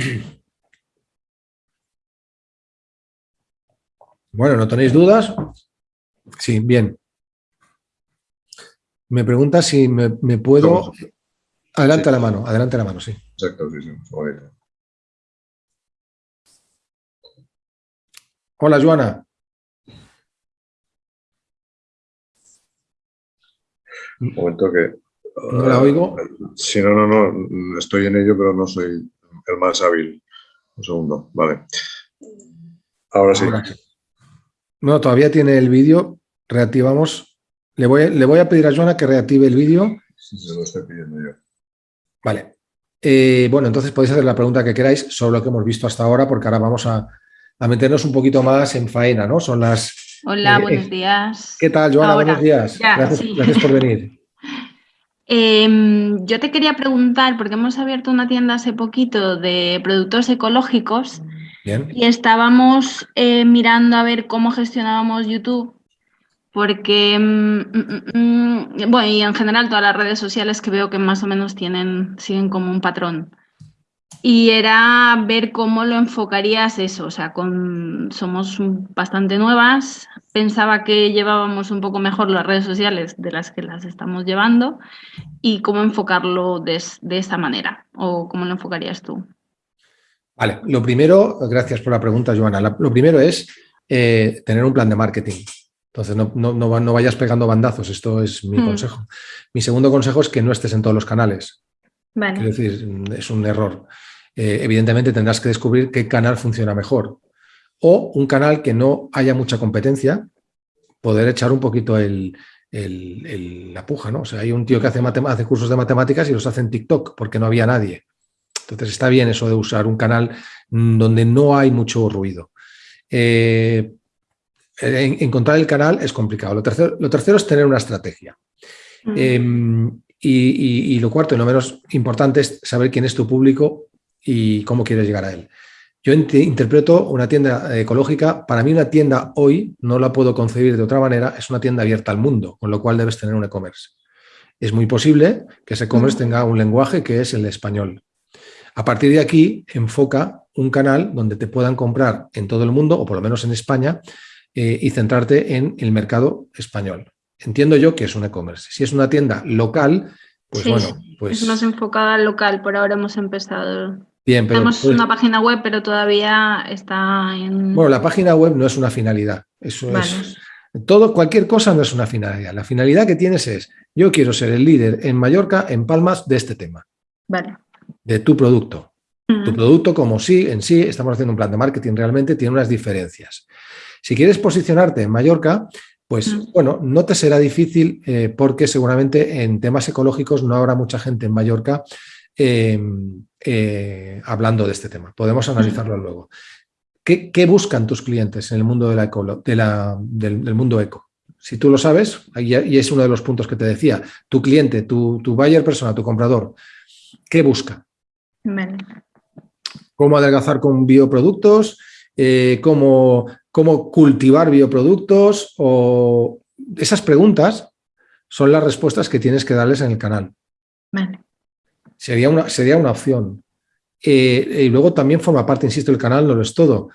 Bueno, ¿no tenéis dudas? Sí, bien. Me pregunta si me, puedo... Adelante la mano, adelante la mano, sí. Exacto, sí, sí. Hola, Joana. Un momento que... ¿No la oigo? Sí, no, no, no, estoy en ello, pero no soy el más hábil. Un segundo, vale. Ahora sí. No, todavía tiene el vídeo. Reactivamos. Le voy, le voy a pedir a Joana que reactive el vídeo. Sí, se lo estoy pidiendo yo. Vale. Eh, bueno, entonces podéis hacer la pregunta que queráis sobre lo que hemos visto hasta ahora, porque ahora vamos a, meternos un poquito más en faena, ¿no? Son las... Hola, eh, buenos días. ¿Qué tal, Joana? Buenos días. gracias, por venir. Em, yo te quería preguntar, porque hemos abierto una tienda hace poquito de productos ecológicos y estábamos eh, mirando a ver cómo gestionábamos YouTube, porque, mm, mm, mm, bueno, y en general todas las redes sociales que veo que más o menos tienen, siguen como un patrón. Y era ver cómo lo enfocarías eso, o sea, con, somos bastante nuevas, pensaba que llevábamos un poco mejor las redes sociales de las que las estamos llevando y cómo enfocarlo de, esta manera, o cómo lo enfocarías tú. Vale, lo primero, gracias por la pregunta, Joana, lo primero es eh, tener un plan de marketing. Entonces, no, no, vayas pegando bandazos, esto es mi hmm. consejo. Mi segundo consejo es que no estés en todos los canales. Vale. Quiero decir, es un error. Eh, evidentemente tendrás que descubrir qué canal funciona mejor. O un canal que no haya mucha competencia, poder echar un poquito el, la puja, ¿no? O sea, hay un tío que hace, hace cursos de matemáticas y los hace en TikTok porque no había nadie. Entonces está bien eso de usar un canal donde no hay mucho ruido. Eh, encontrar el canal es complicado. Lo tercero, lo tercero es tener una estrategia. Mm. Em, y, y, lo cuarto y lo menos importante es saber quién es tu público y cómo quieres llegar a él. Yo interpreto una tienda ecológica, para mí una tienda hoy, no la puedo concebir de otra manera, es una tienda abierta al mundo, con lo cual debes tener un e-commerce. Es muy posible que ese e-commerce tenga un lenguaje que es el español. A partir de aquí, enfoca un canal donde te puedan comprar en todo el mundo, o por lo menos en España, eh, y centrarte en el mercado español. Entiendo yo que es un e-commerce. Si es una tienda local, pues bueno, pues... Es más enfocada al local, por ahora hemos empezado Bien, pero, Tenemos una página web, pero todavía está en... Bueno, la página web no es una finalidad. Eso es... Todo, cualquier cosa no es una finalidad. La finalidad que tienes es, yo quiero ser el líder en Mallorca, en Palmas, de este tema. Vale. De tu producto. Tu producto como sí, en sí, estamos haciendo un plan de marketing, realmente tiene unas diferencias. Si quieres posicionarte en Mallorca, pues bueno, no te será difícil eh, porque seguramente en temas ecológicos no habrá mucha gente en Mallorca Em, eh, hablando de este tema. Podemos analizarlo luego. ¿Qué, buscan tus clientes en el mundo de la de la, del, mundo eco? Si tú lo sabes, y es uno de los puntos que te decía, tu cliente, tu, tu buyer persona, tu comprador, ¿qué busca? ¿Cómo adelgazar con bioproductos? Eh, cómo, ¿Cómo cultivar bioproductos? O esas preguntas son las respuestas que tienes que darles en el canal. Vale. Sería una, sería una opción. Eh, y luego también forma parte, insisto, el canal no lo es todo.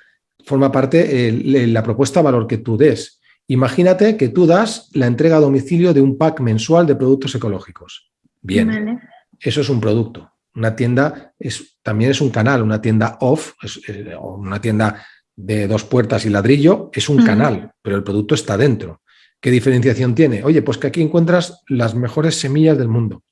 Forma parte la propuesta valor que tú des. Imagínate que tú das la entrega a domicilio de un pack mensual de productos ecológicos. Bien, eso es un producto. Una tienda es, también es un canal, una tienda off, eh, una tienda de dos puertas y ladrillo, es un canal, pero el producto está dentro. ¿Qué diferenciación tiene? Oye, pues que aquí encuentras las mejores semillas del mundo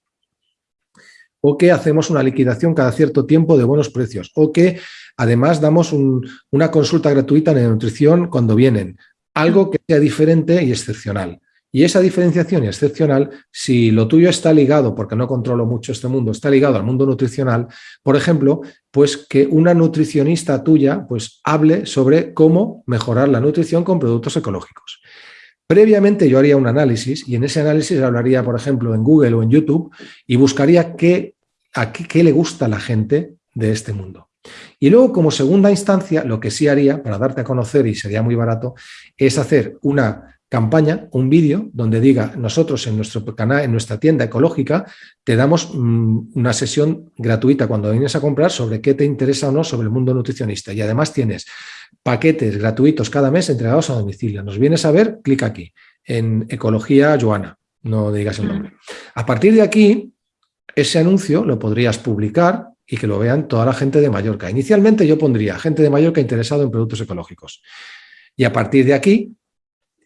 o que hacemos una liquidación cada cierto tiempo de buenos precios, o que además damos una consulta gratuita de nutrición cuando vienen, algo que sea diferente y excepcional. Y esa diferenciación excepcional, si lo tuyo está ligado, porque no controlo mucho este mundo, está ligado al mundo nutricional, por ejemplo, pues que una nutricionista tuya pues hable sobre cómo mejorar la nutrición con productos ecológicos. Previamente yo haría un análisis y en ese análisis hablaría, por ejemplo, en Google o en YouTube y buscaría qué, a qué, le gusta a la gente de este mundo. Y luego, como segunda instancia, lo que sí haría, para darte a conocer y sería muy barato, es hacer una campaña, un vídeo donde diga, nosotros en nuestro canal, en nuestra tienda ecológica, te damos mm, una sesión gratuita cuando vienes a comprar sobre qué te interesa o no sobre el mundo nutricionista. Y además tienes paquetes gratuitos cada mes entregados a domicilio. Nos vienes a ver, clic aquí, en Ecología Joana, no digas el nombre. A partir de aquí, ese anuncio lo podrías publicar y que lo vean toda la gente de Mallorca. Inicialmente yo pondría gente de Mallorca interesado en productos ecológicos. Y a partir de aquí,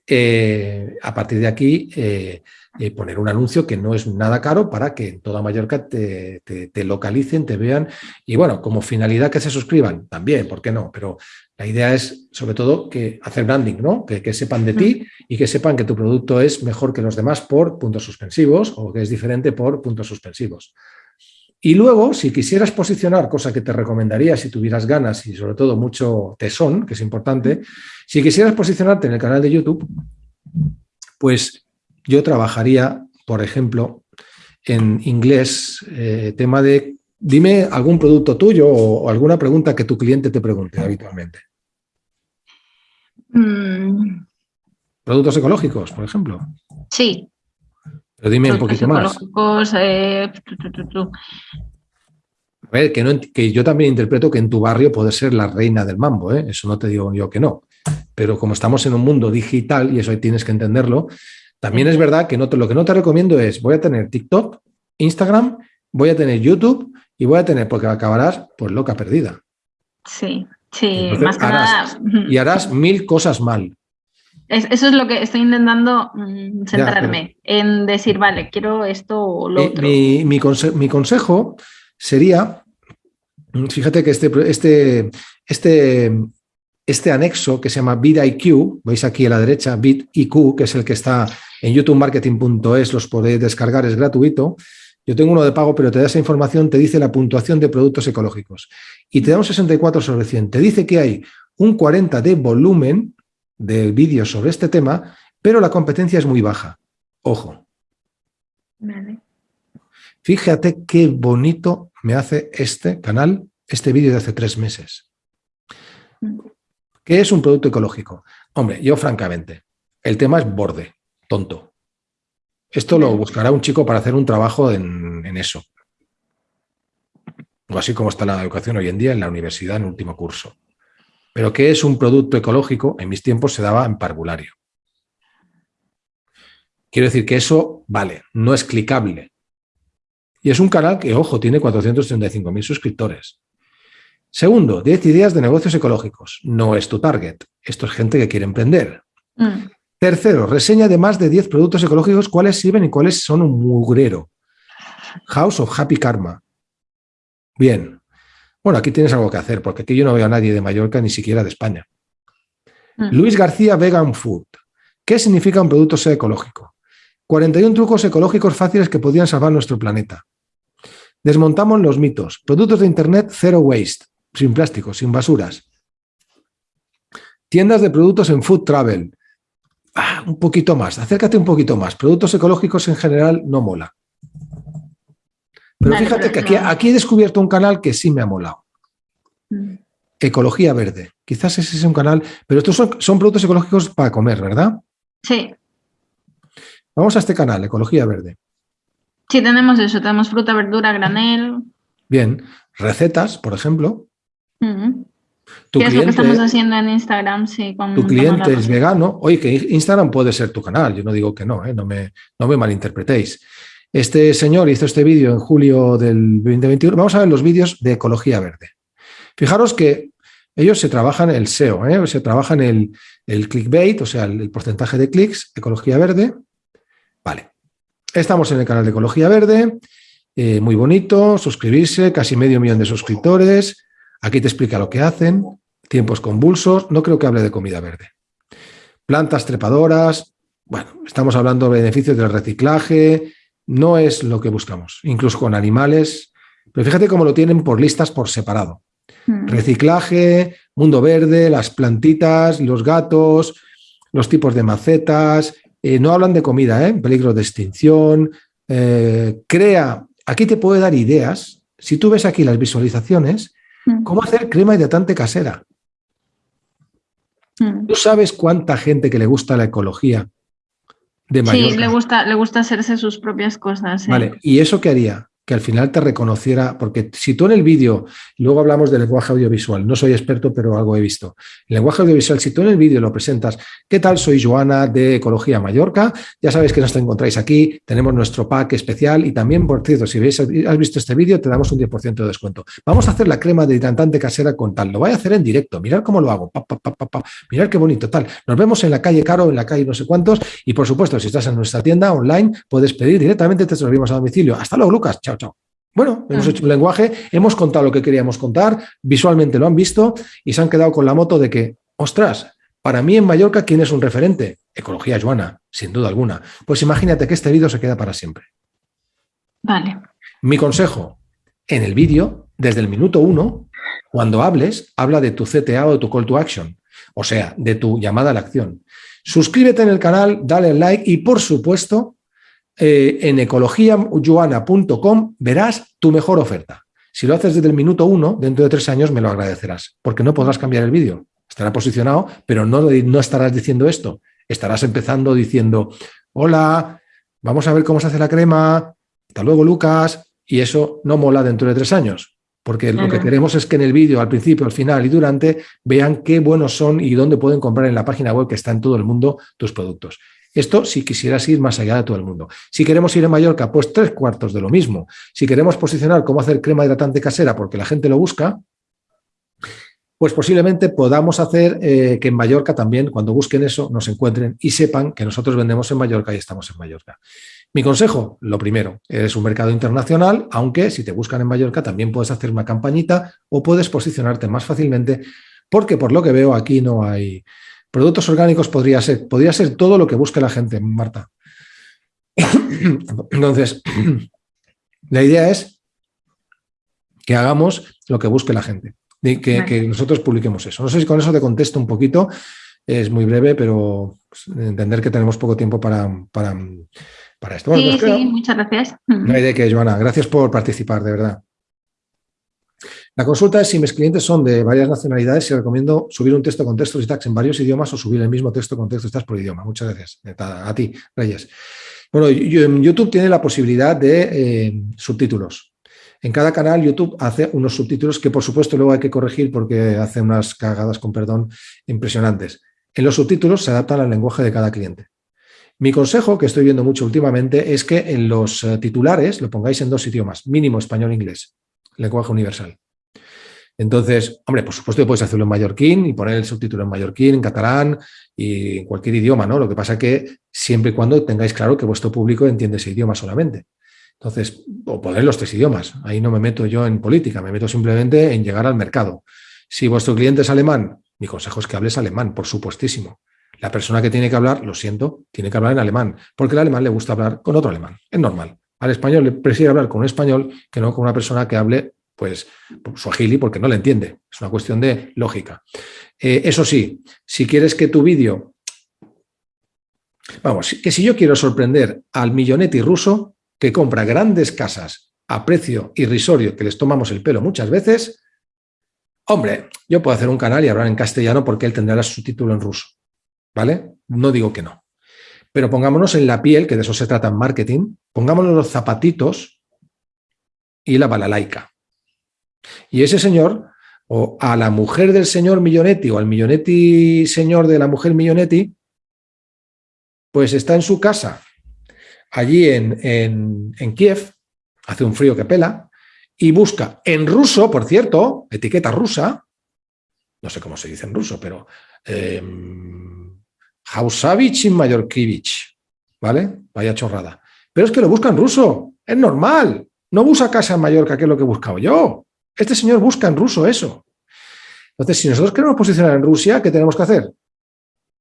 eh, a partir de aquí, eh, eh, poner un anuncio que no es nada caro para que en toda Mallorca te, localicen, te vean y bueno, como finalidad que se suscriban también, ¿por qué no? Pero la idea es sobre todo que hacer branding, ¿no? Que, que sepan de ti y que sepan que tu producto es mejor que los demás por puntos suspensivos o que es diferente por puntos suspensivos. Y luego, si quisieras posicionar, cosa que te recomendaría si tuvieras ganas y sobre todo mucho tesón, que es importante, si quisieras posicionarte en el canal de YouTube, pues yo trabajaría, por ejemplo, en inglés, eh, tema de dime algún producto tuyo o, alguna pregunta que tu cliente te pregunte habitualmente. Mm. ¿Productos ecológicos, por ejemplo? Sí. Pero dime un poquito más. Eh, A ver, que, que, yo también interpreto que en tu barrio puede ser la reina del mambo, ¿eh? eso no te digo yo que no. Pero como estamos en un mundo digital, y eso ahí tienes que entenderlo, también es verdad que no lo que no te recomiendo es, voy a tener TikTok, Instagram, voy a tener YouTube y voy a tener, porque acabarás pues loca perdida. Sí, sí, más que nada. Y harás mil cosas mal. Eso es lo que estoy intentando mm, centrarme, en decir, vale, quiero esto o lo otro. Mi, mi, consejo sería, fíjate que este, este, este, este anexo que se llama BitIQ, veis aquí a la derecha, BitIQ, que es el que está en youtubemarketing.es, los podéis descargar, es gratuito. Yo tengo uno de pago, pero te da esa información, te dice la puntuación de productos ecológicos. Y te da un 64 sobre 100. Te dice que hay un 40 de volumen de vídeos sobre este tema, pero la competencia es muy baja. Ojo. Fíjate qué bonito me hace este canal, este vídeo de hace tres meses. ¿Qué es un producto ecológico? Hombre, yo francamente, el tema es borde, tonto. Esto lo buscará un chico para hacer un trabajo en, eso. O así como está la educación hoy en día en la universidad en último curso. Pero ¿qué es un producto ecológico? En mis tiempos se daba en parvulario. Quiero decir que eso, vale, no es clicable. Y es un canal que, ojo, tiene 435.000 suscriptores. Segundo, 10 ideas de negocios ecológicos. No es tu target. Esto es gente que quiere emprender. Mm. Tercero, reseña de más de 10 productos ecológicos, cuáles sirven y cuáles son un mugrero. House of Happy Karma. Bien. Bueno, aquí tienes algo que hacer, porque aquí yo no veo a nadie de Mallorca, ni siquiera de España. Mm. Luis García Vegan Food. ¿Qué significa un producto ser ecológico? 41 trucos ecológicos fáciles que podrían salvar nuestro planeta. Desmontamos los mitos. Productos de Internet Zero Waste sin plástico, sin basuras. Tiendas de productos en food travel. Ah, un poquito más, acércate un poquito más. Productos ecológicos en general no mola. Pero fíjate que aquí, aquí, he descubierto un canal que sí me ha molado. Mm. Ecología Verde. Quizás ese es un canal, pero estos son, son productos ecológicos para comer, ¿verdad? Sí. Vamos a este canal, Ecología Verde. Sí, tenemos eso, tenemos fruta, verdura, granel. Bien, recetas, por ejemplo. ¿Qué es lo que estamos haciendo en Instagram? Sí, tu cliente es vegano. Oye, que Instagram puede ser tu canal, yo no digo que no, ¿eh? no, me, no me malinterpretéis. Este señor hizo este vídeo en julio del 2021. Vamos a ver los vídeos de Ecología Verde. Fijaros que ellos se trabajan el SEO, ¿eh? se trabajan el, el clickbait, o sea, el, porcentaje de clics, Ecología Verde. Vale. Estamos en el canal de Ecología Verde, eh, muy bonito, suscribirse, casi medio millón de suscriptores, Aquí te explica lo que hacen, tiempos convulsos, no creo que hable de comida verde. Plantas trepadoras, bueno, estamos hablando de beneficios del reciclaje, no es lo que buscamos, incluso con animales, pero fíjate cómo lo tienen por listas por separado. Hmm. Reciclaje, mundo verde, las plantitas, los gatos, los tipos de macetas, eh, no hablan de comida, ¿eh? peligro de extinción, eh, crea, aquí te puede dar ideas, si tú ves aquí las visualizaciones, Mm. ¿Cómo hacer crema hidratante casera? Mm. ¿Tú sabes cuánta gente que le gusta la ecología de Mallorca. Sí, le gusta, le gusta hacerse sus propias cosas. Vale, ¿y eso qué haría? Que al final te reconociera, porque si tú en el vídeo, luego hablamos del lenguaje audiovisual, no soy experto, pero algo he visto. El lenguaje audiovisual, si tú en el vídeo lo presentas, ¿qué tal? Soy Joana de Ecología Mallorca, ya sabéis que nos encontráis aquí, tenemos nuestro pack especial y también, por cierto, si veis, has visto este vídeo, te damos un 10% de descuento. Vamos a hacer la crema de hidratante casera con tal, lo voy a hacer en directo, mirad cómo lo hago, pa, mirad qué bonito, tal. Nos vemos en la calle Caro, en la calle no sé cuántos, y por supuesto, si estás en nuestra tienda online, puedes pedir directamente, te servimos a domicilio. Hasta luego, Lucas, chao, chao. Bueno, hemos hecho un lenguaje, hemos contado lo que queríamos contar, visualmente lo han visto y se han quedado con la moto de que, ostras, para mí en Mallorca, ¿quién es un referente? Ecología Joana, sin duda alguna. Pues imagínate que este vídeo se queda para siempre. Vale. Mi consejo, en el vídeo, desde el minuto uno, cuando hables, habla de tu CTA o de tu call to action, o sea, de tu llamada a la acción. Suscríbete en el canal, dale like y, por supuesto, eh, en ecologiayuana.com verás tu mejor oferta. Si lo haces desde el minuto uno, dentro de tres años me lo agradecerás, porque no podrás cambiar el vídeo. Estará posicionado, pero no, no estarás diciendo esto. Estarás empezando diciendo, hola, vamos a ver cómo se hace la crema, hasta luego Lucas, y eso no mola dentro de tres años. Porque lo que queremos es que en el vídeo, al principio, al final y durante, vean qué buenos son y dónde pueden comprar en la página web que está en todo el mundo tus productos. Esto si quisieras ir más allá de todo el mundo. Si queremos ir a Mallorca, pues tres cuartos de lo mismo. Si queremos posicionar cómo hacer crema hidratante casera porque la gente lo busca, pues posiblemente podamos hacer eh, que en Mallorca también, cuando busquen eso, nos encuentren y sepan que nosotros vendemos en Mallorca y estamos en Mallorca. Mi consejo, lo primero, es un mercado internacional, aunque si te buscan en Mallorca también puedes hacer una campañita o puedes posicionarte más fácilmente, porque por lo que veo aquí no hay, Productos orgánicos podría ser, podría ser todo lo que busque la gente, Marta. Entonces, la idea es que hagamos lo que busque la gente, y que, nosotros publiquemos eso. No sé si con eso te contesto un poquito, es muy breve, pero entender que tenemos poco tiempo para, para, esto. sí, pues sí, muchas gracias. No hay de qué, Joana. Gracias por participar, de verdad. La consulta es si mis clientes son de varias nacionalidades, y recomiendo subir un texto con textos y tags en varios idiomas o subir el mismo texto con textos y tags por idioma. Muchas gracias. A, ti, Reyes. Bueno, YouTube tiene la posibilidad de eh, subtítulos. En cada canal YouTube hace unos subtítulos que por supuesto luego hay que corregir porque hace unas cagadas, con perdón, impresionantes. En los subtítulos se adaptan al lenguaje de cada cliente. Mi consejo, que estoy viendo mucho últimamente, es que en los eh, titulares lo pongáis en dos idiomas, mínimo español e inglés, lenguaje universal. Entonces, hombre, por supuesto que puedes hacerlo en mallorquín y poner el subtítulo en mallorquín, en catalán y en cualquier idioma, ¿no? Lo que pasa es que siempre y cuando tengáis claro que vuestro público entiende ese idioma solamente. Entonces, o poner los tres idiomas. Ahí no me meto yo en política, me meto simplemente en llegar al mercado. Si vuestro cliente es alemán, mi consejo es que hables alemán, por supuestísimo. La persona que tiene que hablar, lo siento, tiene que hablar en alemán, porque al alemán le gusta hablar con otro alemán, es normal. Al español le prefiere hablar con un español que no con una persona que hable pues Swahili porque no le entiende. Es una cuestión de lógica. Eh, eso sí, si quieres que tu vídeo... Vamos, que si yo quiero sorprender al millonetti ruso que compra grandes casas a precio irrisorio, que les tomamos el pelo muchas veces, hombre, yo puedo hacer un canal y hablar en castellano porque él tendrá su título en ruso. ¿Vale? No digo que no. Pero pongámonos en la piel, que de eso se trata en marketing, pongámonos los zapatitos y la balalaika. Y ese señor, o a la mujer del señor Millonetti, o al Millonetti señor de la mujer Millonetti, pues está en su casa, allí en, Kiev, hace un frío que pela, y busca en ruso, por cierto, etiqueta rusa, no sé cómo se dice en ruso, pero eh, Hausavich y ¿vale? Vaya chorrada. Pero es que lo busca en ruso, es normal. No busca casa en Mallorca, que es lo que he buscado yo. Este señor busca en ruso eso. Entonces, si nosotros queremos posicionar en Rusia, ¿qué tenemos que hacer?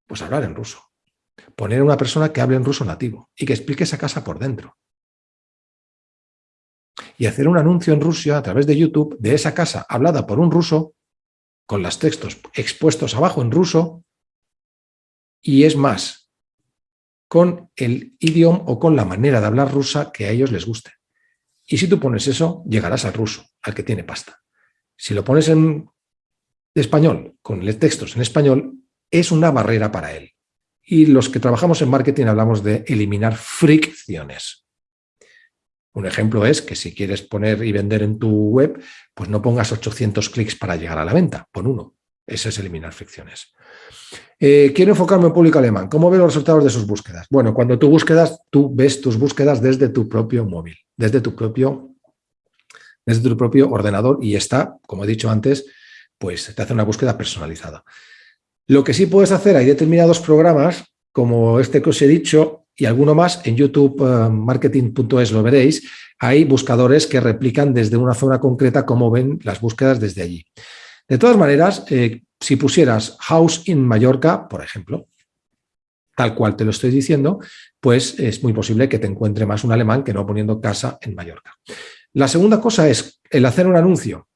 Pues hablar en ruso. Poner a una persona que hable en ruso nativo y que explique esa casa por dentro. Y hacer un anuncio en Rusia a través de YouTube de esa casa hablada por un ruso, con los textos expuestos abajo en ruso, y es más, con el idioma o con la manera de hablar rusa que a ellos les guste. Y si tú pones eso, llegarás al ruso, al que tiene pasta. Si lo pones en español, con textos en español, es una barrera para él. Y los que trabajamos en marketing hablamos de eliminar fricciones. Un ejemplo es que si quieres poner y vender en tu web, pues no pongas 800 clics para llegar a la venta, pon uno. Ese es eliminar fricciones. Eh, quiero enfocarme en público alemán. ¿Cómo ve los resultados de sus búsquedas? Bueno, cuando tú búsquedas, tú ves tus búsquedas desde tu propio móvil, desde tu propio, desde tu propio ordenador y está, como he dicho antes, pues te hace una búsqueda personalizada. Lo que sí puedes hacer, hay determinados programas, como este que os he dicho, y alguno más, en YouTube eh, marketing.es lo veréis, hay buscadores que replican desde una zona concreta cómo ven las búsquedas desde allí. De todas maneras, eh, si pusieras House in Mallorca, por ejemplo, tal cual te lo estoy diciendo, pues es muy posible que te encuentre más un alemán que no poniendo casa en Mallorca. La segunda cosa es el hacer un anuncio.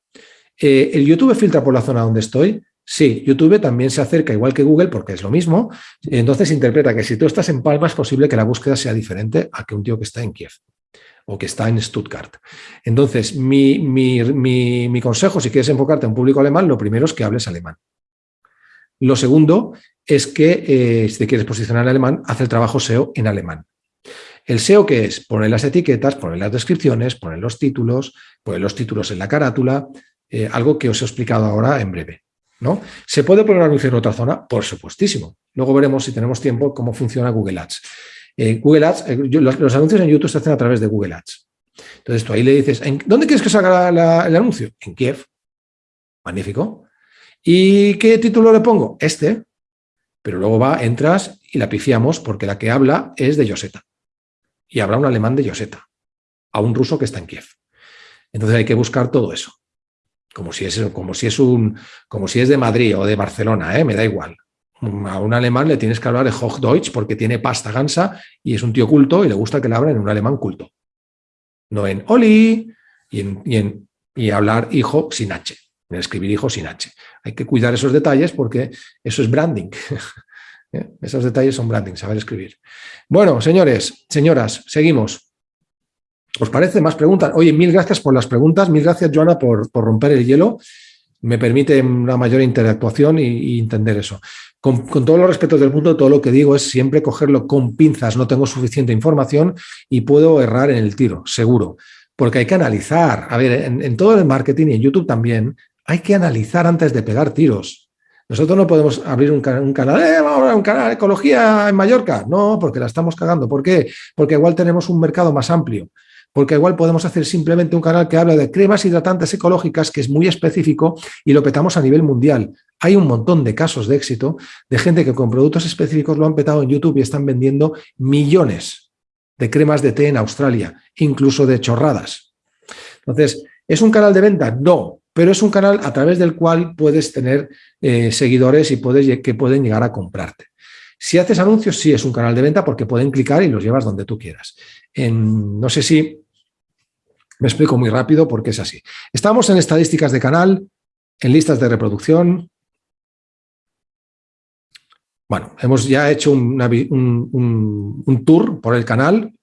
Eh, ¿El YouTube filtra por la zona donde estoy? Sí, YouTube también se acerca igual que Google porque es lo mismo. Entonces interpreta que si tú estás en Palma es posible que la búsqueda sea diferente a que un tío que está en Kiev o que está en Stuttgart. Entonces, mi, mi, consejo, si quieres enfocarte en público alemán, lo primero es que hables alemán. Lo segundo es que, eh, si te quieres posicionar en alemán, haz el trabajo SEO en alemán. El SEO, que es? Poner las etiquetas, poner las descripciones, poner los títulos, poner los títulos en la carátula, eh, algo que os he explicado ahora en breve. ¿no? ¿Se puede poner anuncio en otra zona? Por supuestísimo. Luego veremos, si tenemos tiempo, cómo funciona Google Ads. Eh, Google Ads, los, anuncios en YouTube se hacen a través de Google Ads. Entonces tú ahí le dices, ¿dónde quieres que salga el anuncio? En Kiev. Magnífico. ¿Y qué título le pongo? Este. Pero luego va, entras y la pifiamos porque la que habla es de Yoseta. Y habrá un alemán de Yoseta, a un ruso que está en Kiev. Entonces hay que buscar todo eso. Como si es, como si es, un, como si es de Madrid o de Barcelona, ¿eh? me da igual a un alemán le tienes que hablar de Hochdeutsch porque tiene pasta gansa y es un tío culto y le gusta que le hablen en un alemán culto. No en Oli y, en, y, hablar hijo sin H, en escribir hijo sin H. Hay que cuidar esos detalles porque eso es branding. ¿Eh? Esos detalles son branding, saber escribir. Bueno, señores, señoras, seguimos. ¿Os parece más preguntas? Oye, mil gracias por las preguntas, mil gracias, Joana, por, romper el hielo. Me permite una mayor interactuación y entender eso. Con, todos los respetos del mundo, todo lo que digo es siempre cogerlo con pinzas, no tengo suficiente información y puedo errar en el tiro, seguro, porque hay que analizar. A ver, en, todo el marketing y en YouTube también, hay que analizar antes de pegar tiros. Nosotros no podemos abrir un, canal, eh, vamos a un canal ecología en Mallorca. No, porque la estamos cagando. ¿Por qué? Porque igual tenemos un mercado más amplio porque igual podemos hacer simplemente un canal que habla de cremas hidratantes ecológicas, que es muy específico, y lo petamos a nivel mundial. Hay un montón de casos de éxito de gente que con productos específicos lo han petado en YouTube y están vendiendo millones de cremas de té en Australia, incluso de chorradas. Entonces, ¿es un canal de venta? No, pero es un canal a través del cual puedes tener eh, seguidores y puedes, que pueden llegar a comprarte. Si haces anuncios, sí es un canal de venta porque pueden clicar y los llevas donde tú quieras. no sé si me explico muy rápido porque es así. Estamos en estadísticas de canal, en listas de reproducción. Bueno, hemos ya hecho un, un tour por el canal.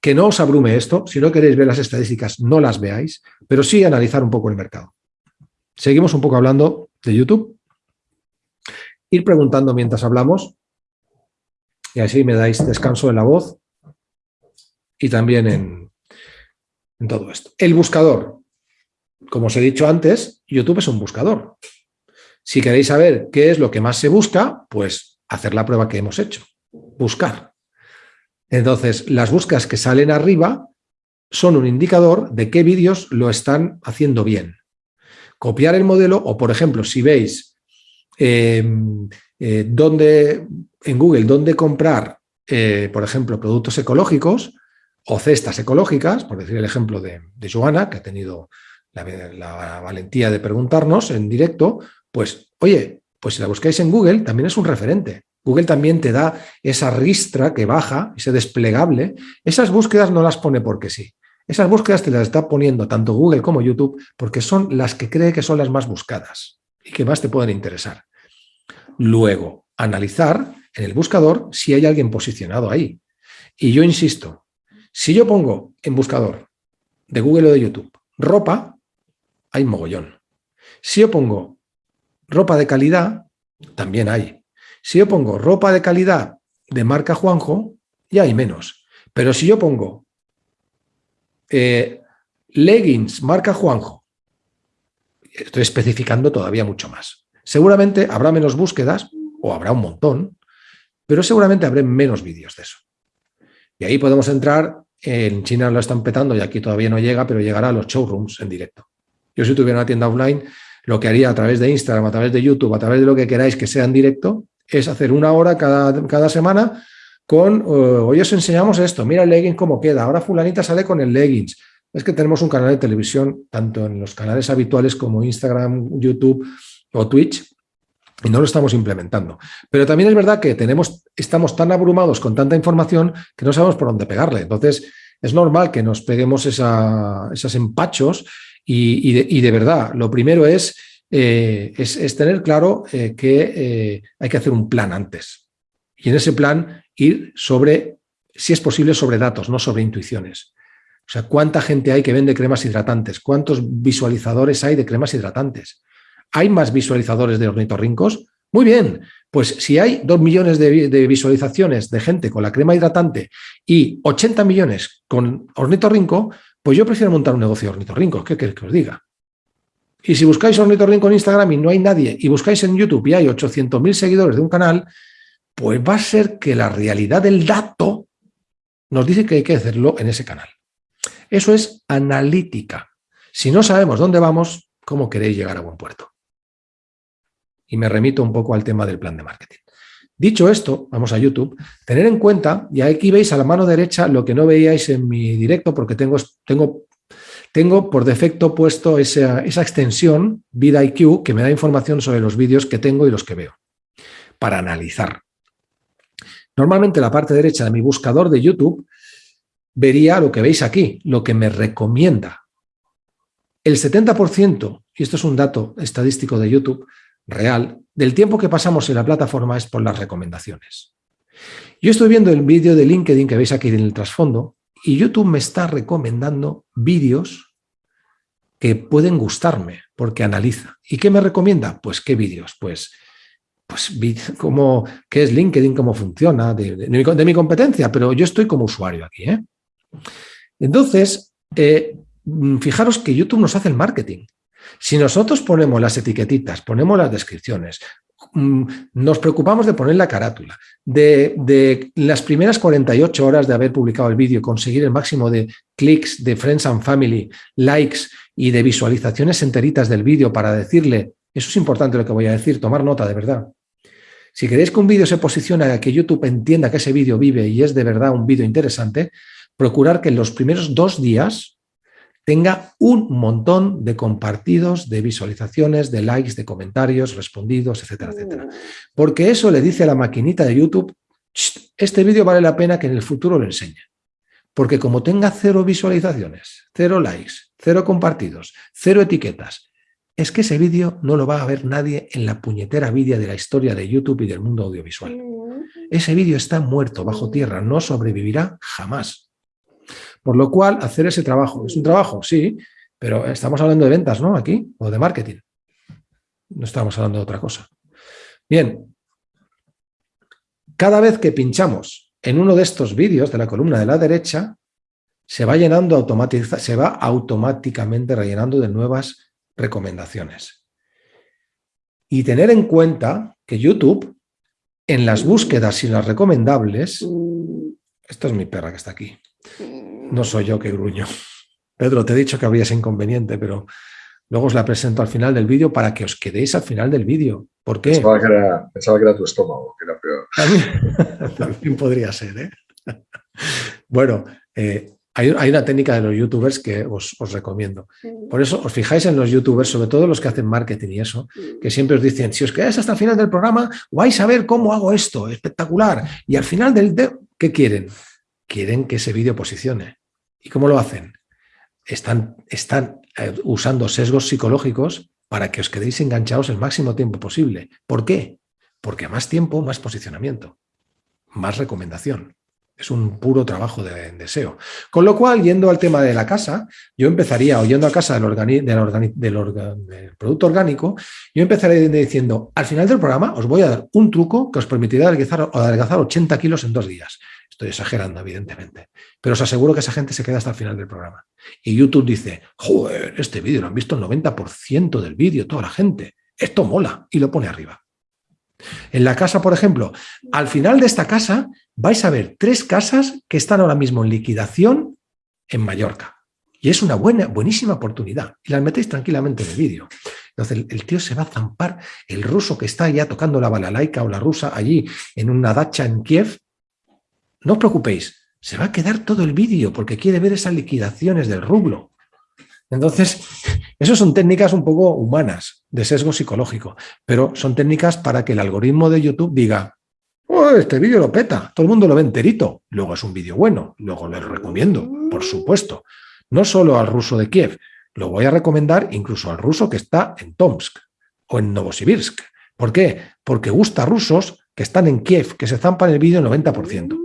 Que no os abrume esto, si no queréis ver las estadísticas, no las veáis, pero sí analizar un poco el mercado. Seguimos un poco hablando de YouTube ir preguntando mientras hablamos y así me dais descanso en la voz y también en, todo esto. El buscador. Como os he dicho antes, YouTube es un buscador. Si queréis saber qué es lo que más se busca, pues hacer la prueba que hemos hecho. Buscar. Entonces, las búsquedas que salen arriba son un indicador de qué vídeos lo están haciendo bien. Copiar el modelo o, por ejemplo, si veis Em, eh, dónde, en Google, dónde comprar, eh, por ejemplo, productos ecológicos o cestas ecológicas, por decir el ejemplo de, Joana, que ha tenido la, valentía de preguntarnos en directo, pues, oye, pues si la buscáis en Google, también es un referente. Google también te da esa ristra que baja, ese desplegable. Esas búsquedas no las pone porque sí. Esas búsquedas te las está poniendo tanto Google como YouTube porque son las que cree que son las más buscadas y que más te pueden interesar. Luego, analizar en el buscador si hay alguien posicionado ahí. Y yo insisto, si yo pongo en buscador de Google o de YouTube ropa, hay mogollón. Si yo pongo ropa de calidad, también hay. Si yo pongo ropa de calidad de marca Juanjo, ya hay menos. Pero si yo pongo eh, leggings marca Juanjo, estoy especificando todavía mucho más. Seguramente habrá menos búsquedas, o habrá un montón, pero seguramente habrá menos vídeos de eso. Y ahí podemos entrar, en China lo están petando y aquí todavía no llega, pero llegará a los showrooms en directo. Yo si tuviera una tienda offline, lo que haría a través de Instagram, a través de YouTube, a través de lo que queráis que sea en directo, es hacer una hora cada, cada semana con, eh, hoy os enseñamos esto, mira el leggings cómo queda, ahora fulanita sale con el leggings. Es que tenemos un canal de televisión, tanto en los canales habituales como Instagram, YouTube o Twitch, y no lo estamos implementando. Pero también es verdad que tenemos, estamos tan abrumados con tanta información que no sabemos por dónde pegarle. Entonces, es normal que nos peguemos esos empachos y, de, verdad, lo primero es, eh, es, tener claro eh, que eh, hay que hacer un plan antes. Y en ese plan ir sobre, si es posible, sobre datos, no sobre intuiciones. O sea, ¿cuánta gente hay que vende cremas hidratantes? ¿Cuántos visualizadores hay de cremas hidratantes? ¿Hay más visualizadores de ornitorrincos? Muy bien, pues si hay dos millones de, visualizaciones de gente con la crema hidratante y 80 millones con ornitorrinco, pues yo prefiero montar un negocio de ornitorrincos. ¿Qué queréis que os diga? Y si buscáis ornitorrinco en Instagram y no hay nadie, y buscáis en YouTube y hay 800.000 seguidores de un canal, pues va a ser que la realidad del dato nos dice que hay que hacerlo en ese canal. Eso es analítica. Si no sabemos dónde vamos, ¿cómo queréis llegar a buen puerto? Y me remito un poco al tema del plan de marketing. Dicho esto, vamos a YouTube, tener en cuenta, y aquí veis a la mano derecha lo que no veíais en mi directo porque tengo, tengo, tengo por defecto puesto esa, esa extensión, VidIQ, que me da información sobre los vídeos que tengo y los que veo, para analizar. Normalmente la parte derecha de mi buscador de YouTube vería lo que veis aquí, lo que me recomienda. El 70%, y esto es un dato estadístico de YouTube, real, del tiempo que pasamos en la plataforma es por las recomendaciones. Yo estoy viendo el vídeo de LinkedIn que veis aquí en el trasfondo y YouTube me está recomendando vídeos que pueden gustarme porque analiza. ¿Y qué me recomienda? Pues qué vídeos, pues pues cómo, qué es LinkedIn, cómo funciona, de, mi, competencia, pero yo estoy como usuario aquí. ¿eh? Entonces, eh, fijaros que YouTube nos hace el marketing. Si nosotros ponemos las etiquetitas, ponemos las descripciones, mm, nos preocupamos de poner la carátula, de, las primeras 48 horas de haber publicado el vídeo, conseguir el máximo de clics, de friends and family, likes y de visualizaciones enteritas del vídeo para decirle, eso es importante lo que voy a decir, tomar nota de verdad. Si queréis que un vídeo se posicione a que YouTube entienda que ese vídeo vive y es de verdad un vídeo interesante, procurar que en los primeros dos días tenga un montón de compartidos, de visualizaciones, de likes, de comentarios, respondidos, etcétera, etcétera. Mm. Porque eso le dice a la maquinita de YouTube, este vídeo vale la pena que en el futuro lo enseñe. Porque como tenga cero visualizaciones, cero likes, cero compartidos, cero etiquetas, es que ese vídeo no lo va a ver nadie en la puñetera vida de la historia de YouTube y del mundo audiovisual. Ese vídeo está muerto bajo tierra, no sobrevivirá jamás. Por lo cual, hacer ese trabajo, ¿es un trabajo? Sí, pero estamos hablando de ventas, ¿no? Aquí, o de marketing. No estamos hablando de otra cosa. Bien, cada vez que pinchamos en uno de estos vídeos de la columna de la derecha, se va llenando automáticamente, se va automáticamente rellenando de nuevas recomendaciones. Y tener en cuenta que YouTube, en las búsquedas y las recomendables, esto es mi perra que está aquí, no soy yo que gruño. Pedro, te he dicho que habría ese inconveniente, pero luego os la presento al final del vídeo para que os quedéis al final del vídeo. ¿Por qué? Pensaba que era, tu estómago, que era También, podría ser, ¿eh? Bueno, eh, hay, una técnica de los youtubers que os, recomiendo. Por eso os fijáis en los youtubers, sobre todo los que hacen marketing y eso, que siempre os dicen, si os quedáis hasta el final del programa, vais a ver cómo hago esto, espectacular. Y al final del... ¿Qué quieren? quieren que ese vídeo posicione. ¿Y cómo lo hacen? Están, están eh, usando sesgos psicológicos para que os quedéis enganchados el máximo tiempo posible. ¿Por qué? Porque más tiempo, más posicionamiento, más recomendación. Es un puro trabajo de, deseo. Con lo cual, yendo al tema de la casa, yo empezaría, oyendo a casa del, producto orgánico, yo empezaría diciendo, al final del programa os voy a dar un truco que os permitirá adelgazar, adelgazar 80 kilos en dos días. Estoy exagerando, evidentemente. Pero os aseguro que esa gente se queda hasta el final del programa. Y YouTube dice, joder, este vídeo lo han visto el 90% del vídeo, toda la gente. Esto mola. Y lo pone arriba. En la casa, por ejemplo, al final de esta casa vais a ver tres casas que están ahora mismo en liquidación en Mallorca. Y es una buena, buenísima oportunidad. Y las metéis tranquilamente en el vídeo. Entonces el, tío se va a zampar, el ruso que está ya tocando la balalaika o la rusa allí en una dacha en Kiev. No os preocupéis, se va a quedar todo el vídeo porque quiere ver esas liquidaciones del rublo. Entonces, eso son técnicas un poco humanas, de sesgo psicológico, pero son técnicas para que el algoritmo de YouTube diga, oh, este vídeo lo peta, todo el mundo lo ve enterito, luego es un vídeo bueno, luego lo recomiendo, por supuesto, no solo al ruso de Kiev, lo voy a recomendar incluso al ruso que está en Tomsk o en Novosibirsk. ¿Por qué? Porque gusta a rusos que están en Kiev, que se zampan el vídeo el 90%.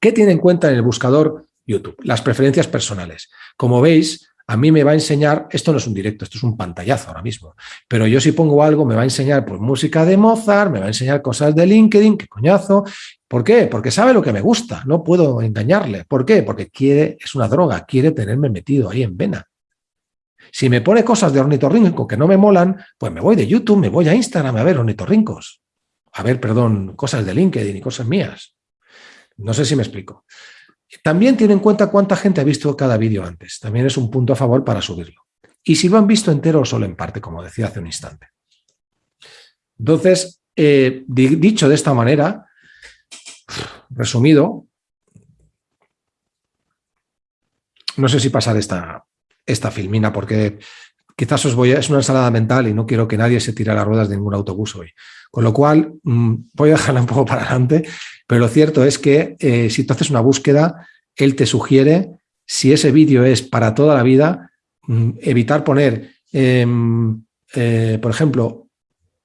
¿Qué tiene en cuenta en el buscador YouTube? Las preferencias personales. Como veis, a mí me va a enseñar, esto no es un directo, esto es un pantallazo ahora mismo, pero yo si pongo algo me va a enseñar pues, música de Mozart, me va a enseñar cosas de LinkedIn, qué coñazo. ¿Por qué? Porque sabe lo que me gusta, no puedo engañarle. ¿Por qué? Porque quiere, es una droga, quiere tenerme metido ahí en vena. Si me pone cosas de ornitorrinco que no me molan, pues me voy de YouTube, me voy a Instagram a ver ornitorrincos. A ver, perdón, cosas de LinkedIn y cosas mías. No sé si me explico. También tiene en cuenta cuánta gente ha visto cada vídeo antes. También es un punto a favor para subirlo. Y si lo han visto entero o solo en parte, como decía hace un instante. Entonces, eh, dicho de esta manera, resumido, no sé si pasar esta, esta filmina porque quizás os voy a, es una ensalada mental y no quiero que nadie se tire a las ruedas de ningún autobús hoy. Con lo cual, mm, voy a dejarla un poco para adelante, pero lo cierto es que eh, si tú haces una búsqueda, él te sugiere, si ese vídeo es para toda la vida, mm, evitar poner, em, eh, por ejemplo,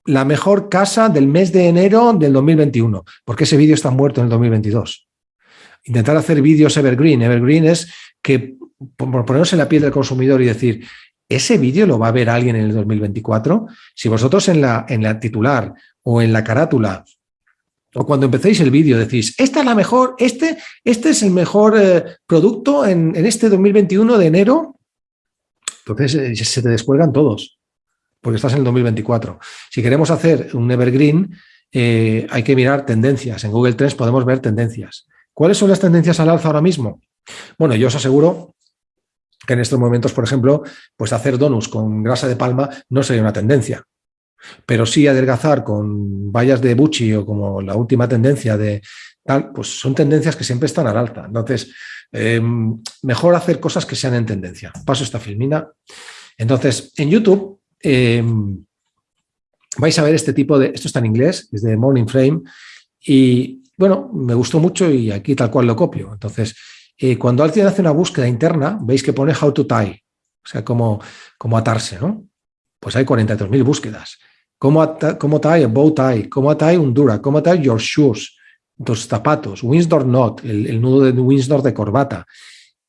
la mejor casa del mes de enero del 2021, porque ese vídeo está muerto en el 2022. Intentar hacer vídeos evergreen. Evergreen es que, por ponerse en la piel del consumidor y decir, ¿ese vídeo lo va a ver alguien en el 2024? Si vosotros en la, en la titular o en la carátula o cuando empecéis el vídeo decís, esta es la mejor, este, este es el mejor eh, producto en, este 2021 de enero, entonces eh, se te descuelgan todos, porque estás en el 2024. Si queremos hacer un evergreen, eh, hay que mirar tendencias. En Google Trends podemos ver tendencias. ¿Cuáles son las tendencias al alza ahora mismo? Bueno, yo os aseguro en estos momentos, por ejemplo, pues hacer donuts con grasa de palma no sería una tendencia. Pero sí adelgazar con vallas de Bucci o como la última tendencia de tal, pues son tendencias que siempre están al alta. Entonces, em, mejor hacer cosas que sean en tendencia. Paso esta filmina. Entonces, en YouTube em, vais a ver este tipo de... Esto está en inglés, es de Morning Frame. Y bueno, me gustó mucho y aquí tal cual lo copio. Entonces, eh, cuando alguien hace una búsqueda interna, veis que pone how to tie, o sea, cómo, cómo atarse, ¿no? Pues hay 43.000 búsquedas. ¿Cómo, cómo tie bow tie? ¿Cómo tie un dura? ¿Cómo tie your shoes? Dos zapatos. Windsor knot, el, nudo de Windsor de corbata.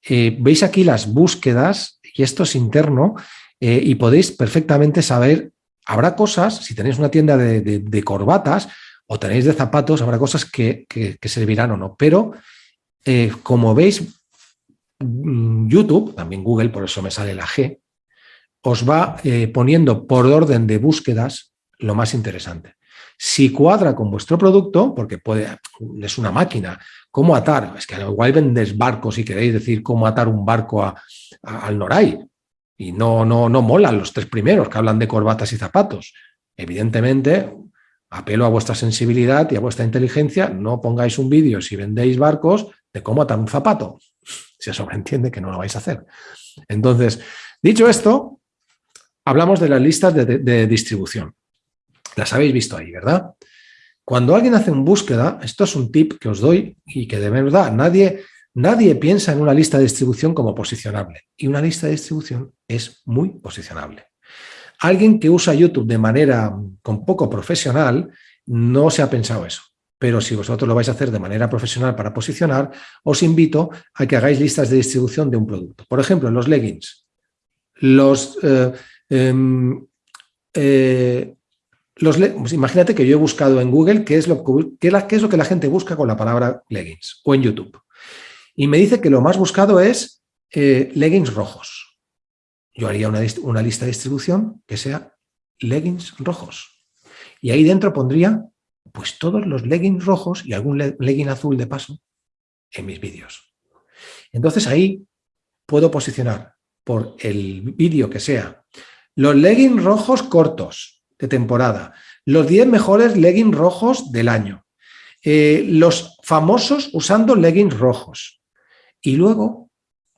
Eh, veis aquí las búsquedas, y esto es interno, eh, y podéis perfectamente saber, habrá cosas, si tenéis una tienda de, corbatas o tenéis de zapatos, habrá cosas que, servirán o no. Pero, eh, como veis, mm, YouTube, también Google, por eso me sale la G, os va poniendo por orden de búsquedas lo más interesante. Si cuadra con vuestro producto, porque puede, es una máquina, ¿cómo atar? Es que igual vendes barcos si queréis decir cómo atar un barco al Noray. Y no, no, no molan los tres primeros que hablan de corbatas y zapatos. Evidentemente, apelo a vuestra sensibilidad y a vuestra inteligencia, no pongáis un vídeo si vendéis barcos de cómo atar un zapato. Se sobreentiende que no lo vais a hacer. Entonces, dicho esto, hablamos de las listas de distribución. Las habéis visto ahí, ¿verdad? Cuando alguien hace una búsqueda, esto es un tip que os doy y que de verdad nadie, nadie piensa en una lista de distribución como posicionable. Y una lista de distribución es muy posicionable. Alguien que usa YouTube de manera con poco profesional no se ha pensado eso. Pero si vosotros lo vais a hacer de manera profesional para posicionar, os invito a que hagáis listas de distribución de un producto. Por ejemplo, los leggings. Los, eh, em, eh, los pues imagínate que yo he buscado en Google qué es, lo, qué es lo que la gente busca con la palabra leggings o en YouTube. Y me dice que lo más buscado es eh, leggings rojos. Yo haría una, una lista de distribución que sea leggings rojos. Y ahí dentro pondría pues todos los leggings rojos y algún legging azul de paso en mis vídeos. Entonces ahí puedo posicionar por el vídeo que sea los leggings rojos cortos de temporada, los 10 mejores leggings rojos del año, eh, los famosos usando leggings rojos y luego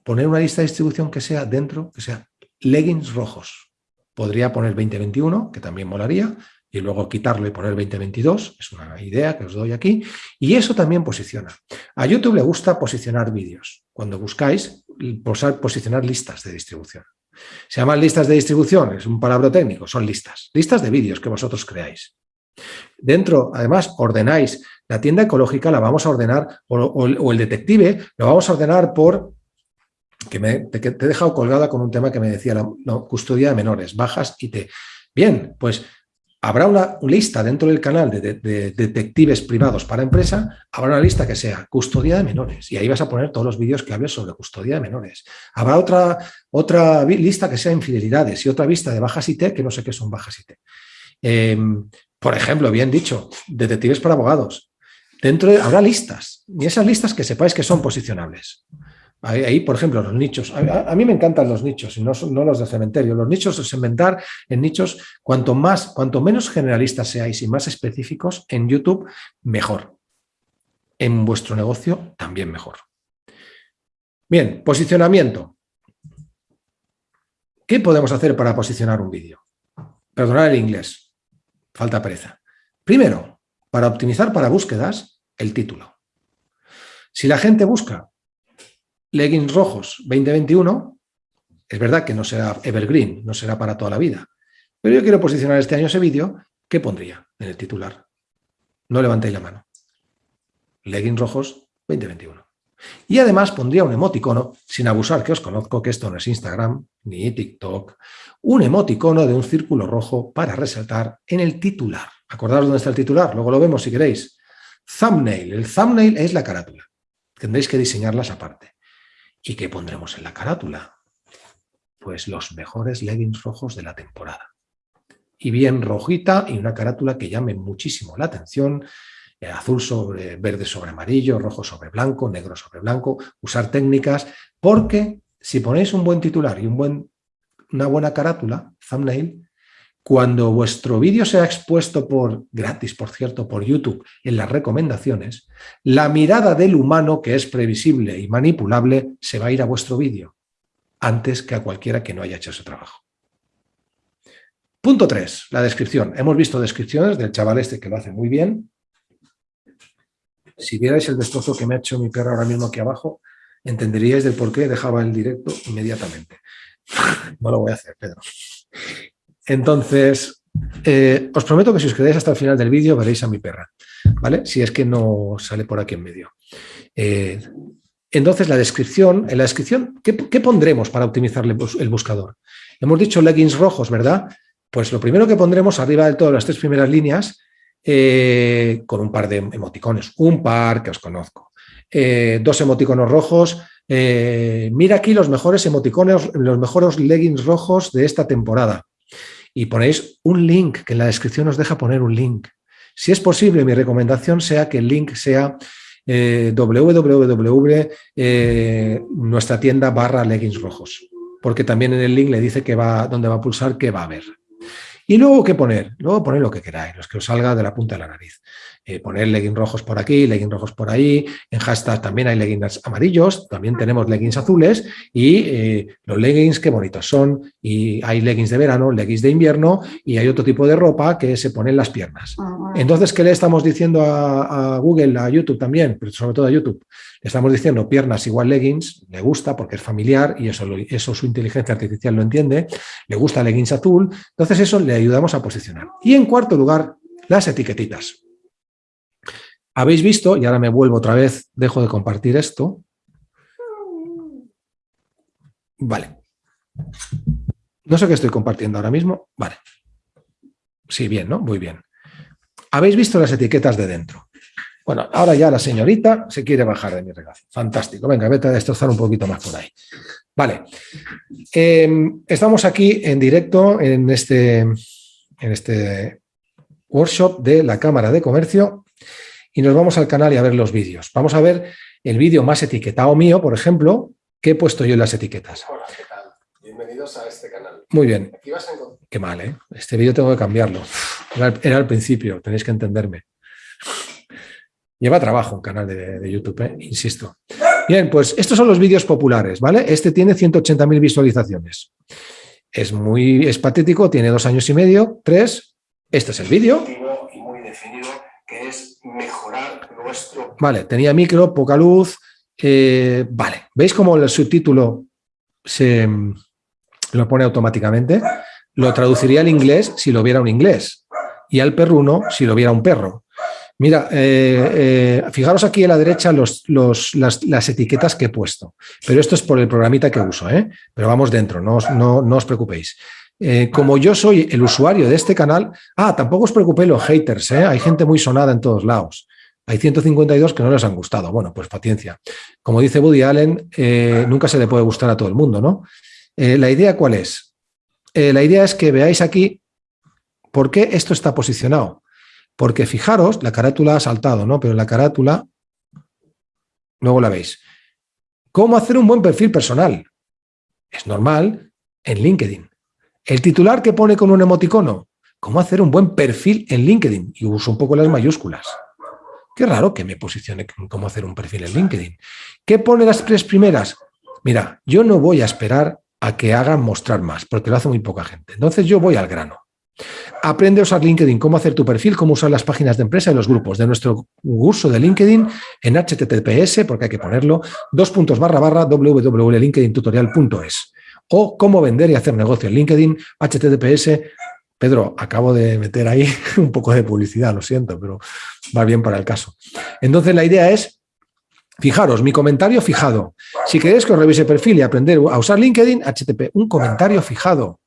poner una lista de distribución que sea dentro, que sea leggings rojos. Podría poner 2021, que también molaría, y luego quitarlo y poner 2022, es una idea que os doy aquí, y eso también posiciona. A YouTube le gusta posicionar vídeos. Cuando buscáis, posicionar listas de distribución. Se llaman listas de distribución, es un palabra técnico, son listas. Listas de vídeos que vosotros creáis. Dentro, además, ordenáis. La tienda ecológica la vamos a ordenar, o, el detective lo vamos a ordenar por que me te, he dejado colgada con un tema que me decía la custodia de menores, bajas y te... Bien, pues habrá una lista dentro del canal de, detectives privados para empresa, habrá una lista que sea custodia de menores y ahí vas a poner todos los vídeos que hables sobre custodia de menores. Habrá otra, otra lista que sea infidelidades y otra vista de bajas IT que no sé qué son bajas IT. Em, por ejemplo, bien dicho, detectives para abogados. Dentro habrá listas y esas listas que sepáis que son posicionables. Ahí, por ejemplo, los nichos. A, mí me encantan los nichos y no, no, los de cementerio. Los nichos es inventar en nichos, cuanto más, cuanto menos generalistas seáis y más específicos en YouTube, mejor. En vuestro negocio, también mejor. Bien, posicionamiento. ¿Qué podemos hacer para posicionar un vídeo? Perdonad el inglés, falta pereza. Primero, para optimizar para búsquedas, el título. Si la gente busca leggings rojos 2021, es verdad que no será evergreen, no será para toda la vida, pero yo quiero posicionar este año ese vídeo, ¿qué pondría en el titular? No levantéis la mano. Leggings rojos 2021. Y además pondría un emoticono, sin abusar que os conozco que esto no es Instagram ni TikTok, un emoticono de un círculo rojo para resaltar en el titular. Acordaros dónde está el titular, luego lo vemos si queréis. Thumbnail. El thumbnail es la carátula. Tendréis que diseñarlas aparte. ¿Y qué pondremos en la carátula? Pues los mejores leggings rojos de la temporada. Y bien rojita y una carátula que llame muchísimo la atención, eh, azul sobre verde sobre amarillo, rojo sobre blanco, negro sobre blanco, usar técnicas, porque si ponéis un buen titular y un buen, una buena carátula, thumbnail, cuando vuestro vídeo sea expuesto por, gratis por cierto, por YouTube en las recomendaciones, la mirada del humano que es previsible y manipulable se va a ir a vuestro vídeo antes que a cualquiera que no haya hecho ese trabajo. Punto 3, la descripción. Hemos visto descripciones del chaval este que lo hace muy bien. Si vierais el destrozo que me ha hecho mi perro ahora mismo aquí abajo, entenderíais del por qué dejaba el directo inmediatamente. No lo voy a hacer, Pedro. Entonces, eh, os prometo que si os quedáis hasta el final del vídeo veréis a mi perra, ¿vale? Si es que no sale por aquí en medio. Eh, entonces, la descripción, en la descripción, ¿qué, pondremos para optimizar el buscador? Hemos dicho leggings rojos, ¿verdad? Pues lo primero que pondremos arriba de todas las tres primeras líneas, eh, con un par de emoticones, un par que os conozco, dos emoticonos rojos, mira aquí los mejores emoticones, los mejores leggings rojos de esta temporada y ponéis un link, que en la descripción os deja poner un link. Si es posible, mi recomendación sea que el link sea eh, www, eh, nuestra tienda barra leggings rojos, porque también en el link le dice que va, dónde va a pulsar, qué va a ver. Y luego, ¿qué poner? Luego poner lo que queráis, los que os salga de la punta de la nariz. Eh, poner leggings rojos por aquí, leggings rojos por ahí. En hashtag también hay leggings amarillos, también tenemos leggings azules y eh, los leggings qué bonitos son. Y hay leggings de verano, leggings de invierno y hay otro tipo de ropa que se pone en las piernas. Ah, Entonces, ¿qué le estamos diciendo a, Google, a YouTube también, pero sobre todo a YouTube? Le estamos diciendo piernas igual leggings, le gusta porque es familiar y eso, eso su inteligencia artificial lo entiende, le gusta leggings azul, entonces eso le ayudamos a posicionar. Y en cuarto lugar, las etiquetitas. Habéis visto, y ahora me vuelvo otra vez, dejo de compartir esto. Vale. No sé qué estoy compartiendo ahora mismo. Vale. Sí, bien, ¿no? Muy bien. Habéis visto las etiquetas de dentro. Bueno, ahora ya la señorita se quiere bajar de mi regalo. Fantástico. Venga, vete a destrozar un poquito más por ahí. Vale. Em, estamos aquí en directo en este, en este workshop de la Cámara de Comercio y nos vamos al canal y a ver los vídeos. Vamos a ver el vídeo más etiquetado mío, por ejemplo, que he puesto yo en las etiquetas. Hola, ¿qué tal? Bienvenidos a este canal. Muy bien. Qué mal, ¿eh? Este vídeo tengo que cambiarlo. Era, al principio, tenéis que entenderme. Lleva trabajo un canal de, YouTube, ¿eh? insisto. Bien, pues estos son los vídeos populares, ¿vale? Este tiene 180.000 visualizaciones. Es muy es patético, tiene dos años y medio, tres. Este es el vídeo. Y muy definido, que es mejorar nuestro... Vale, tenía micro, poca luz. Eh, vale, ¿veis cómo el subtítulo se lo pone automáticamente? Lo traduciría al inglés si lo viera un inglés y al perruno si lo viera un perro. Mira, eh, eh, fijaros aquí a la derecha los, las, etiquetas que he puesto, pero esto es por el programita que uso, ¿eh? pero vamos dentro, no, no, no os preocupéis. Como yo soy el usuario de este canal, ah, tampoco os preocupéis los haters, hay gente muy sonada en todos lados. Hay 152 que no les han gustado. Bueno, pues paciencia. Como dice Woody Allen, nunca se le puede gustar a todo el mundo, ¿no? ¿La idea cuál es? la idea es que veáis aquí por qué esto está posicionado. Porque fijaros, la carátula ha saltado, ¿no? Pero la carátula, luego la veis. ¿Cómo hacer un buen perfil personal? Es normal en LinkedIn. El titular que pone con un emoticono, ¿cómo hacer un buen perfil en LinkedIn? Y uso un poco las mayúsculas. Qué raro que me posicione cómo hacer un perfil en LinkedIn. ¿Qué pone las tres primeras? Mira, yo no voy a esperar a que hagan mostrar más, porque lo hace muy poca gente. Entonces yo voy al grano. Aprende a usar LinkedIn, cómo hacer tu perfil, cómo usar las páginas de empresa y los grupos de nuestro curso de LinkedIn en HTTPS, porque hay que ponerlo, dos puntos barra barra www.linkedintutorial.es o cómo vender y hacer negocio en LinkedIn, HTTPS. Pedro, acabo de meter ahí un poco de publicidad, lo siento, pero va bien para el caso. Entonces la idea es, fijaros, mi comentario fijado. Si queréis que os revise perfil y aprender a usar LinkedIn, HTTP, un comentario fijado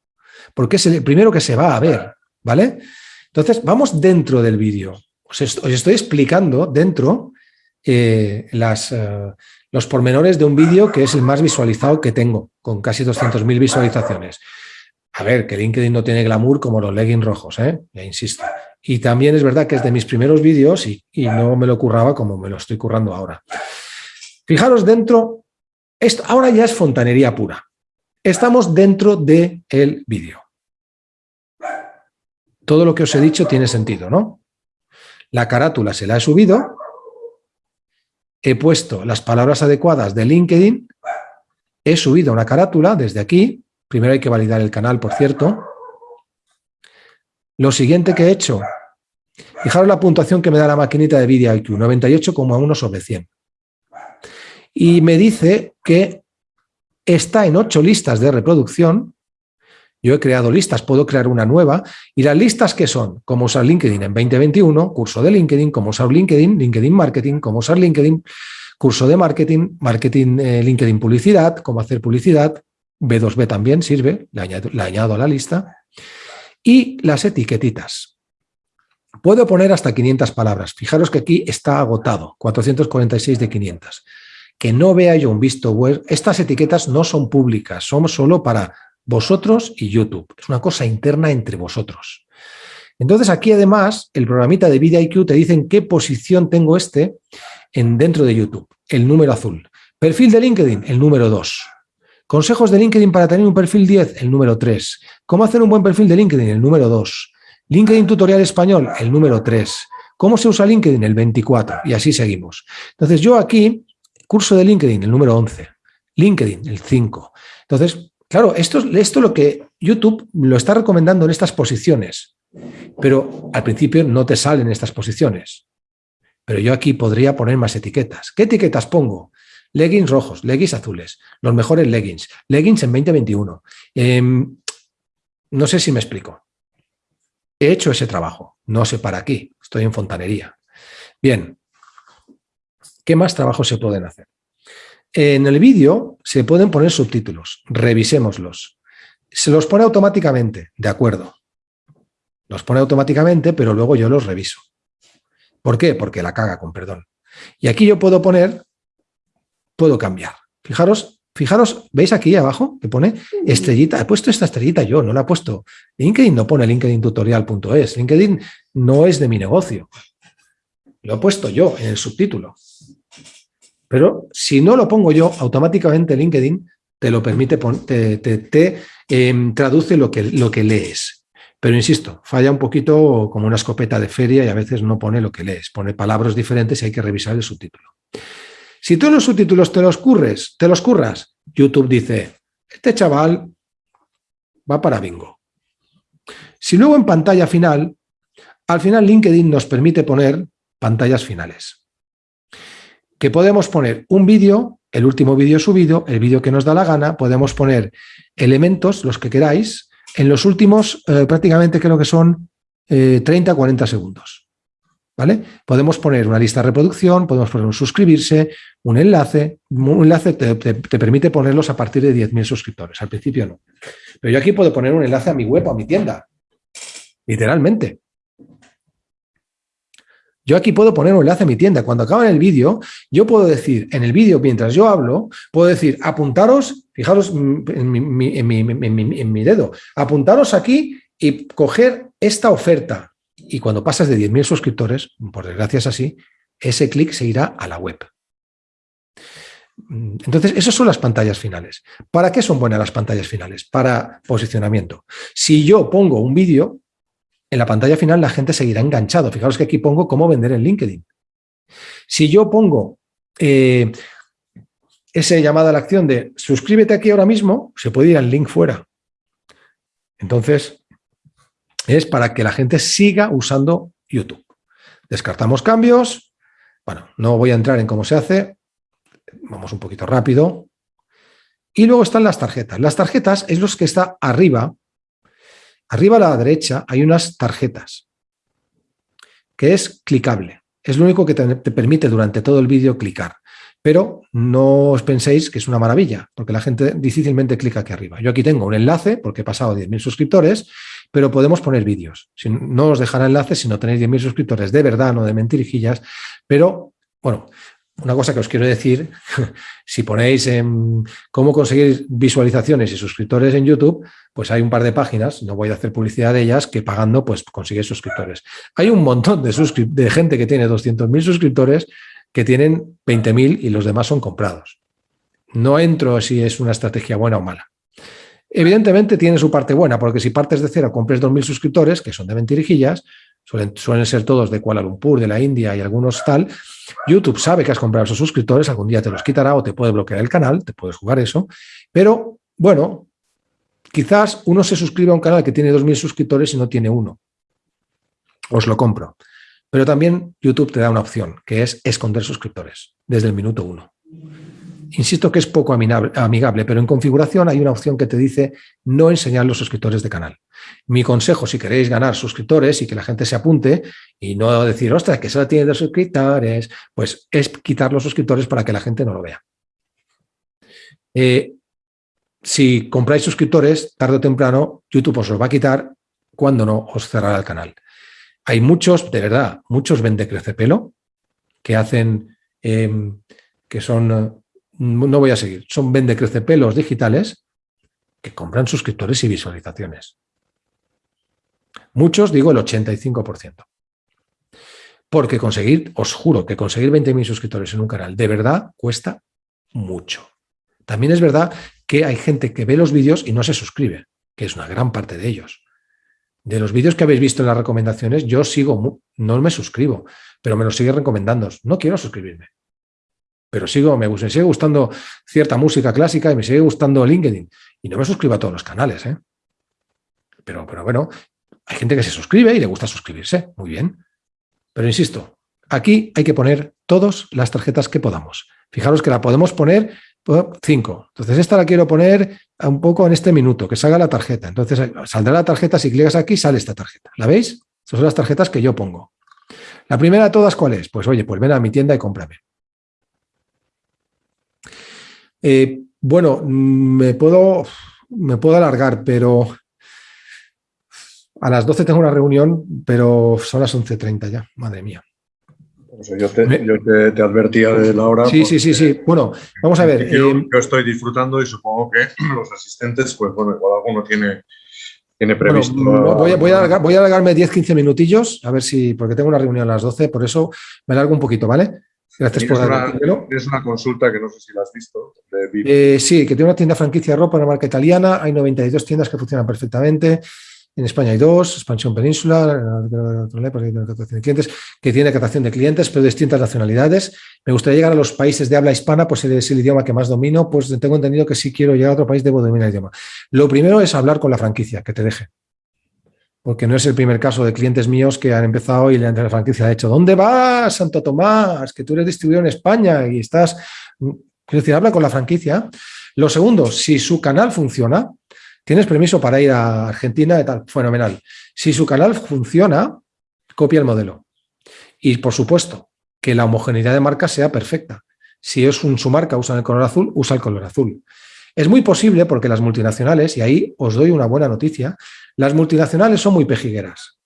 porque es el primero que se va a ver, ¿vale? Entonces, vamos dentro del vídeo. Os, estoy explicando dentro eh, las, eh, los pormenores de un vídeo que es el más visualizado que tengo, con casi 200.000 visualizaciones. A ver, que LinkedIn no tiene glamour como los leggings rojos, ¿eh? ya insisto. Y también es verdad que es de mis primeros vídeos y, no me lo curraba como me lo estoy currando ahora. Fijaros dentro, esto ahora ya es fontanería pura. Estamos dentro del el vídeo. Todo lo que os he dicho tiene sentido, ¿no? La carátula se la he subido, he puesto las palabras adecuadas de LinkedIn, he subido una carátula desde aquí, primero hay que validar el canal, por cierto. Lo siguiente que he hecho, fijaros la puntuación que me da la maquinita de VideoIQ, 98,1 sobre 100. Y me dice que está en ocho listas de reproducción. Yo he creado listas, puedo crear una nueva. Y las listas que son, cómo usar LinkedIn en 2021, curso de LinkedIn, cómo usar LinkedIn, LinkedIn Marketing, cómo usar LinkedIn, curso de marketing, marketing eh, LinkedIn publicidad, cómo hacer publicidad, B2B también sirve, le añado, le añado a la lista. Y las etiquetitas. Puedo poner hasta 500 palabras. Fijaros que aquí está agotado, 446 de 500 que no vea yo un visto web, estas etiquetas no son públicas, son solo para vosotros y YouTube. Es una cosa interna entre vosotros. Entonces aquí además el programita de VidIQ te dice en qué posición tengo este en, dentro de YouTube, el número azul. Perfil de LinkedIn, el número 2. Consejos de LinkedIn para tener un perfil 10, el número 3. ¿Cómo hacer un buen perfil de LinkedIn? El número 2. LinkedIn Tutorial Español, el número 3. ¿Cómo se usa LinkedIn? El 24. Y así seguimos. Entonces yo aquí Curso de LinkedIn, el número 11. LinkedIn, el 5. Entonces, claro, esto, esto es lo que YouTube lo está recomendando en estas posiciones, pero al principio no te salen estas posiciones. Pero yo aquí podría poner más etiquetas. ¿Qué etiquetas pongo? Leggings rojos, leggings azules, los mejores leggings, leggings en 2021. Em, no sé si me explico. He hecho ese trabajo, no sé para aquí, estoy en fontanería. Bien, ¿Qué más trabajos se pueden hacer? En el vídeo se pueden poner subtítulos, revisémoslos. Se los pone automáticamente, de acuerdo. Los pone automáticamente, pero luego yo los reviso. ¿Por qué? Porque la caga, con perdón. Y aquí yo puedo poner, puedo cambiar. Fijaros, fijaros, ¿veis aquí abajo que pone estrellita? He puesto esta estrellita yo, no la he puesto. LinkedIn no pone linkedintutorial.es. LinkedIn no es de mi negocio. Lo he puesto yo en el subtítulo. Pero si no lo pongo yo, automáticamente LinkedIn te lo permite, te, te, em, traduce lo que, lo que lees. Pero insisto, falla un poquito como una escopeta de feria y a veces no pone lo que lees, pone palabras diferentes y hay que revisar el subtítulo. Si tú los subtítulos te los curres, te los curras, YouTube dice, este chaval va para bingo. Si luego en pantalla final, al final LinkedIn nos permite poner pantallas finales que podemos poner un vídeo, el último vídeo subido, el vídeo que nos da la gana, podemos poner elementos, los que queráis, en los últimos eh, prácticamente creo que son 30 40 segundos. ¿Vale? Podemos poner una lista de reproducción, podemos poner un suscribirse, un enlace. Un enlace te, te permite ponerlos a partir de 10.000 suscriptores. Al principio no. Pero yo aquí puedo poner un enlace a mi web o a mi tienda. Literalmente. Yo aquí puedo poner un enlace a mi tienda. Cuando acaba el vídeo, yo puedo decir, en el vídeo, mientras yo hablo, puedo decir, apuntaros, fijaros en mi, dedo, apuntaros aquí y coger esta oferta. Y cuando pasas de 10.000 suscriptores, por desgracia es así, ese clic se irá a la web. Entonces, esas son las pantallas finales. ¿Para qué son buenas las pantallas finales? Para posicionamiento. Si yo pongo un vídeo, en la pantalla final la gente seguirá enganchado. Fijaros que aquí pongo cómo vender en LinkedIn. Si yo pongo eh, esa llamada a la acción de suscríbete aquí ahora mismo, se puede ir al link fuera. Entonces, es para que la gente siga usando YouTube. Descartamos cambios. Bueno, no voy a entrar en cómo se hace. Vamos un poquito rápido. Y luego están las tarjetas. Las tarjetas es los que está arriba Arriba a la derecha hay unas tarjetas, que es clicable. Es lo único que te, permite durante todo el vídeo clicar. Pero no os penséis que es una maravilla, porque la gente difícilmente clica aquí arriba. Yo aquí tengo un enlace, porque he pasado 10.000 suscriptores, pero podemos poner vídeos. no os dejará enlace si no tenéis 10.000 suscriptores de verdad, no de mentirijillas. Pero, bueno, una cosa que os quiero decir, si ponéis en cómo conseguir visualizaciones y suscriptores en YouTube, pues hay un par de páginas, no voy a hacer publicidad de ellas, que pagando pues consigues suscriptores. Hay un montón de, gente que tiene 200.000 suscriptores que tienen 20.000 y los demás son comprados. No entro si es una estrategia buena o mala. Evidentemente tiene su parte buena, porque si partes de cero, compres 2.000 suscriptores, que son de mentirijillas, suelen, suelen ser todos de Kuala Lumpur, de la India y algunos tal, YouTube sabe que has comprado esos suscriptores, algún día te los quitará o te puede bloquear el canal, te puedes jugar eso, pero bueno, quizás uno se suscribe a un canal que tiene 2.000 suscriptores y no tiene uno. Os lo compro. Pero también YouTube te da una opción, que es esconder suscriptores desde el minuto uno. Insisto que es poco amigable, pero en configuración hay una opción que te dice no enseñar los suscriptores de canal. Mi consejo, si queréis ganar suscriptores y que la gente se apunte y no decir, ostras, que solo tiene dos suscriptores, pues es quitar los suscriptores para que la gente no lo vea. Eh, si compráis suscriptores, tarde o temprano, YouTube os los va a quitar cuando no os cerrará el canal. Hay muchos, de verdad, muchos vende crecepelo que hacen, em, que son no voy a seguir, son vende pelos digitales que compran suscriptores y visualizaciones. Muchos, digo el 85%. Porque conseguir, os juro que conseguir 20.000 suscriptores en un canal de verdad cuesta mucho. También es verdad que hay gente que ve los vídeos y no se suscribe, que es una gran parte de ellos. De los vídeos que habéis visto en las recomendaciones, yo sigo, no me suscribo, pero me los sigue recomendando. No quiero suscribirme pero sigo, me, sigue gustando cierta música clásica y me sigue gustando LinkedIn. Y no me suscribo a todos los canales, ¿eh? Pero, pero bueno, hay gente que se suscribe y le gusta suscribirse, muy bien. Pero insisto, aquí hay que poner todas las tarjetas que podamos. Fijaros que la podemos poner cinco. Entonces esta la quiero poner un poco en este minuto, que salga la tarjeta. Entonces saldrá la tarjeta, si clicas aquí sale esta tarjeta. ¿La veis? Estas son las tarjetas que yo pongo. La primera de todas, ¿cuál es? Pues oye, pues ven a mi tienda y cómprame. Eh, bueno, me puedo, me puedo alargar, pero a las 12 tengo una reunión, pero son las 11.30 ya, madre mía. yo, te, advertía de la hora. Sí, sí, sí, sí. Bueno, vamos a ver. Yo, eh, estoy disfrutando y supongo que los asistentes, pues bueno, igual alguno tiene, tiene previsto. voy, a, voy, a voy, a alargarme 10-15 minutillos, a ver si, porque tengo una reunión a las 12, por eso me alargo un poquito, ¿vale? Gracias por una, Es una consulta que no sé si la has visto. Eh, sí, que tiene una tienda franquicia de ropa, una marca italiana. Hay 92 tiendas que funcionan perfectamente. En España hay dos, Expansión Península, clientes, que tiene captación de clientes, pero de distintas nacionalidades. Me gustaría llegar a los países de habla hispana, pues es el idioma que más domino, pues tengo entendido que si quiero llegar a otro país debo dominar el idioma. Lo primero es hablar con la franquicia, que te deje. Porque no es el primer caso de clientes míos que han empezado y la franquicia de hecho, ¿dónde vas, Santo Tomás? Que tú eres distribuidor en España y estás... Quiero decir, habla con la franquicia. Lo segundo, si su canal funciona, Tienes permiso para ir a Argentina y tal, fenomenal. Si su canal funciona, copia el modelo. Y por supuesto, que la homogeneidad de marca sea perfecta. Si es un, su marca, usa el color azul, usa el color azul. Es muy posible porque las multinacionales, y ahí os doy una buena noticia, las multinacionales son muy pejigueras.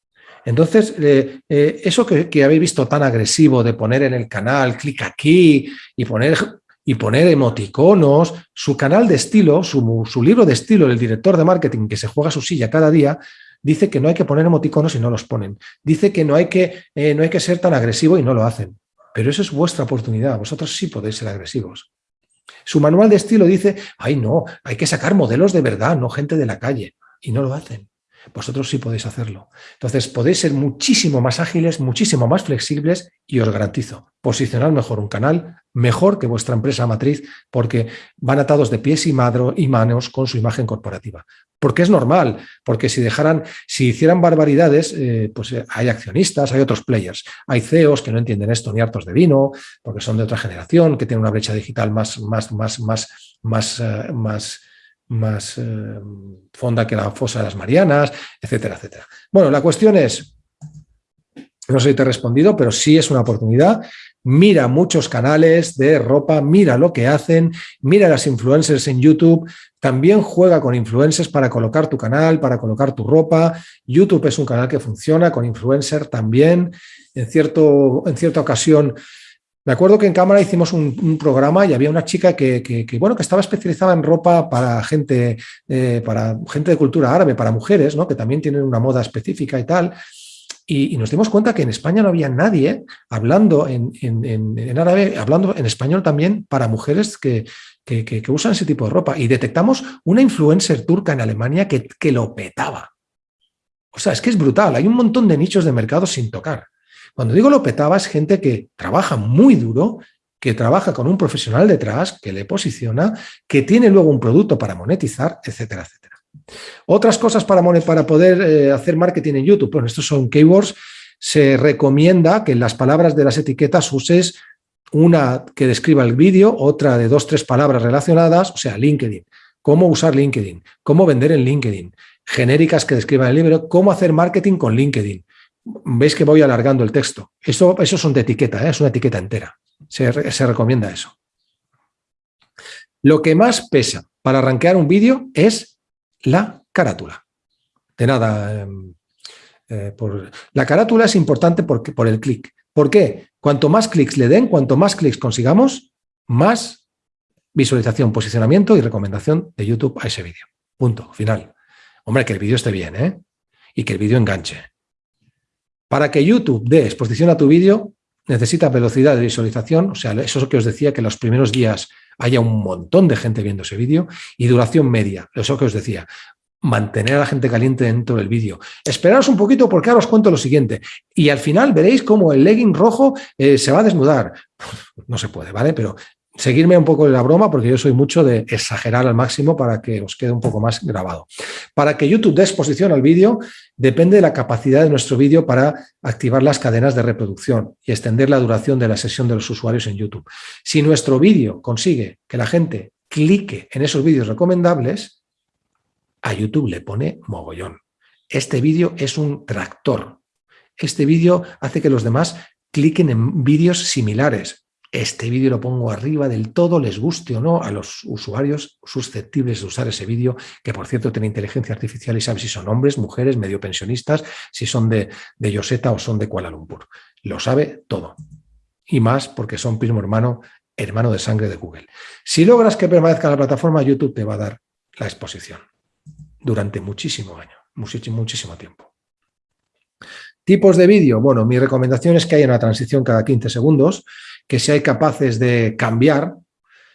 Entonces, eh, eh, eso que, habéis visto tan agresivo de poner en el canal, clic aquí y poner y poner emoticonos, su canal de estilo, su, libro de estilo, el director de marketing que se juega su silla cada día, dice que no hay que poner emoticonos y no los ponen. Dice que no hay que, eh, no hay que ser tan agresivo y no lo hacen. Pero eso es vuestra oportunidad, vosotros sí podéis ser agresivos. Su manual de estilo dice, ay no, hay que sacar modelos de verdad, no gente de la calle. Y no lo hacen. Vosotros sí podéis hacerlo. Entonces podéis ser muchísimo más ágiles, muchísimo más flexibles y os garantizo, posicionar mejor un canal, mejor que vuestra empresa matriz, porque van atados de pies y, manos con su imagen corporativa. Porque es normal, porque si dejaran, si hicieran barbaridades, eh, pues eh, hay accionistas, hay otros players, hay CEOs que no entienden esto ni hartos de vino, porque son de otra generación, que tienen una brecha digital más, más, más, más, más, eh, más más eh, fonda que la fosa de las Marianas, etcétera, etcétera. Bueno, la cuestión es, no sé si te he respondido, pero sí es una oportunidad. Mira muchos canales de ropa, mira lo que hacen, mira las influencers en YouTube, también juega con influencers para colocar tu canal, para colocar tu ropa. YouTube es un canal que funciona con influencer también. En, cierto, en cierta ocasión me acuerdo que en cámara hicimos un, programa y había una chica que, bueno, que estaba especializada en ropa para gente, eh, para gente de cultura árabe, para mujeres, ¿no? que también tienen una moda específica y tal. Y, nos dimos cuenta que en España no había nadie hablando en, árabe, hablando en español también para mujeres que, que, usan ese tipo de ropa. Y detectamos una influencer turca en Alemania que, que lo petaba. O sea, es que es brutal. Hay un montón de nichos de mercado sin tocar. Cuando digo lo petaba es gente que trabaja muy duro, que trabaja con un profesional detrás, que le posiciona, que tiene luego un producto para monetizar, etcétera, etcétera. Otras cosas para, para poder eh, hacer marketing en YouTube, bueno, estos son keywords, se recomienda que en las palabras de las etiquetas uses una que describa el vídeo, otra de dos, tres palabras relacionadas, o sea, LinkedIn, cómo usar LinkedIn, cómo vender en LinkedIn, genéricas que describan el libro, cómo hacer marketing con LinkedIn, veis que voy alargando el texto. Eso, eso son de etiqueta, ¿eh? es una etiqueta entera. Se, recomienda eso. Lo que más pesa para arranquear un vídeo es la carátula. De nada, em, eh, por, la carátula es importante porque, por el clic. ¿Por qué? Cuanto más clics le den, cuanto más clics consigamos, más visualización, posicionamiento y recomendación de YouTube a ese vídeo. Punto, final. Hombre, que el vídeo esté bien, ¿eh? Y que el vídeo enganche. Para que YouTube dé exposición a tu vídeo, necesita velocidad de visualización, o sea, eso que os decía, que los primeros días haya un montón de gente viendo ese vídeo, y duración media, eso que os decía, mantener a la gente caliente dentro del vídeo. Esperaros un poquito porque ahora os cuento lo siguiente. Y al final veréis cómo el legging rojo eh, se va a desnudar. No se puede, ¿vale? Pero seguirme un poco de la broma porque yo soy mucho de exagerar al máximo para que os quede un poco más grabado. Para que YouTube dé exposición al vídeo, depende de la capacidad de nuestro vídeo para activar las cadenas de reproducción y extender la duración de la sesión de los usuarios en YouTube. Si nuestro vídeo consigue que la gente clique en esos vídeos recomendables, a YouTube le pone mogollón. Este vídeo es un tractor. Este vídeo hace que los demás cliquen en vídeos similares, este vídeo lo pongo arriba del todo, les guste o no a los usuarios susceptibles de usar ese vídeo, que por cierto tiene inteligencia artificial y sabe si son hombres, mujeres, medio pensionistas, si son de, de Yoseta o son de Kuala Lumpur. Lo sabe todo. Y más porque son primo hermano, hermano de sangre de Google. Si logras que permanezca la plataforma, YouTube te va a dar la exposición durante muchísimo año, muchísimo, muchísimo tiempo. Tipos de vídeo. Bueno, mi recomendación es que haya una transición cada 15 segundos, que seáis capaces de cambiar.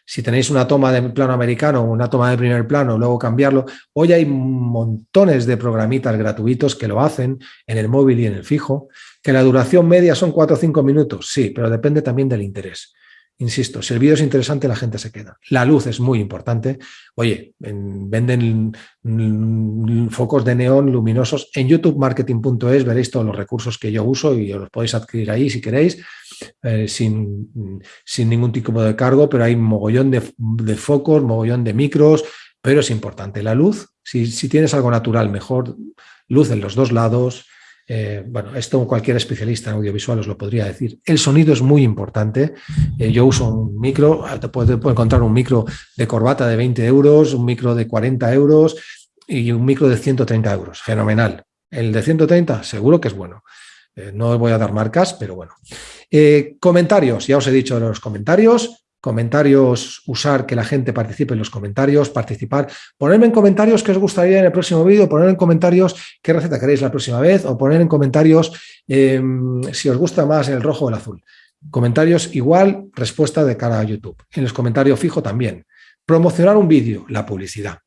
Si tenéis una toma de plano americano una toma de primer plano, luego cambiarlo. Hoy hay montones de programitas gratuitos que lo hacen en el móvil y en el fijo. Que la duración media son 4 o 5 minutos, sí, pero depende también del interés. Insisto, si el vídeo es interesante, la gente se queda. La luz es muy importante. Oye, venden focos de neón luminosos. En youtubemarketing.es veréis todos los recursos que yo uso y os los podéis adquirir ahí si queréis, eh, sin, sin, ningún tipo de cargo, pero hay mogollón de, de, focos, mogollón de micros, pero es importante. La luz, si, si tienes algo natural, mejor luz en los dos lados, eh, bueno, esto cualquier especialista en audiovisual os lo podría decir. El sonido es muy importante. Eh, yo uso un micro, te puedes, encontrar un micro de corbata de 20 euros, un micro de 40 euros y un micro de 130 euros. Fenomenal. El de 130 seguro que es bueno. Eh, no voy a dar marcas, pero bueno. comentarios, ya os he dicho los comentarios comentarios, usar que la gente participe en los comentarios, participar, ponerme en comentarios qué os gustaría en el próximo vídeo, poner en comentarios qué receta queréis la próxima vez o poner en comentarios em, si os gusta más el rojo o el azul. Comentarios igual, respuesta de cara a YouTube. En los comentarios fijo también. Promocionar un vídeo, la publicidad.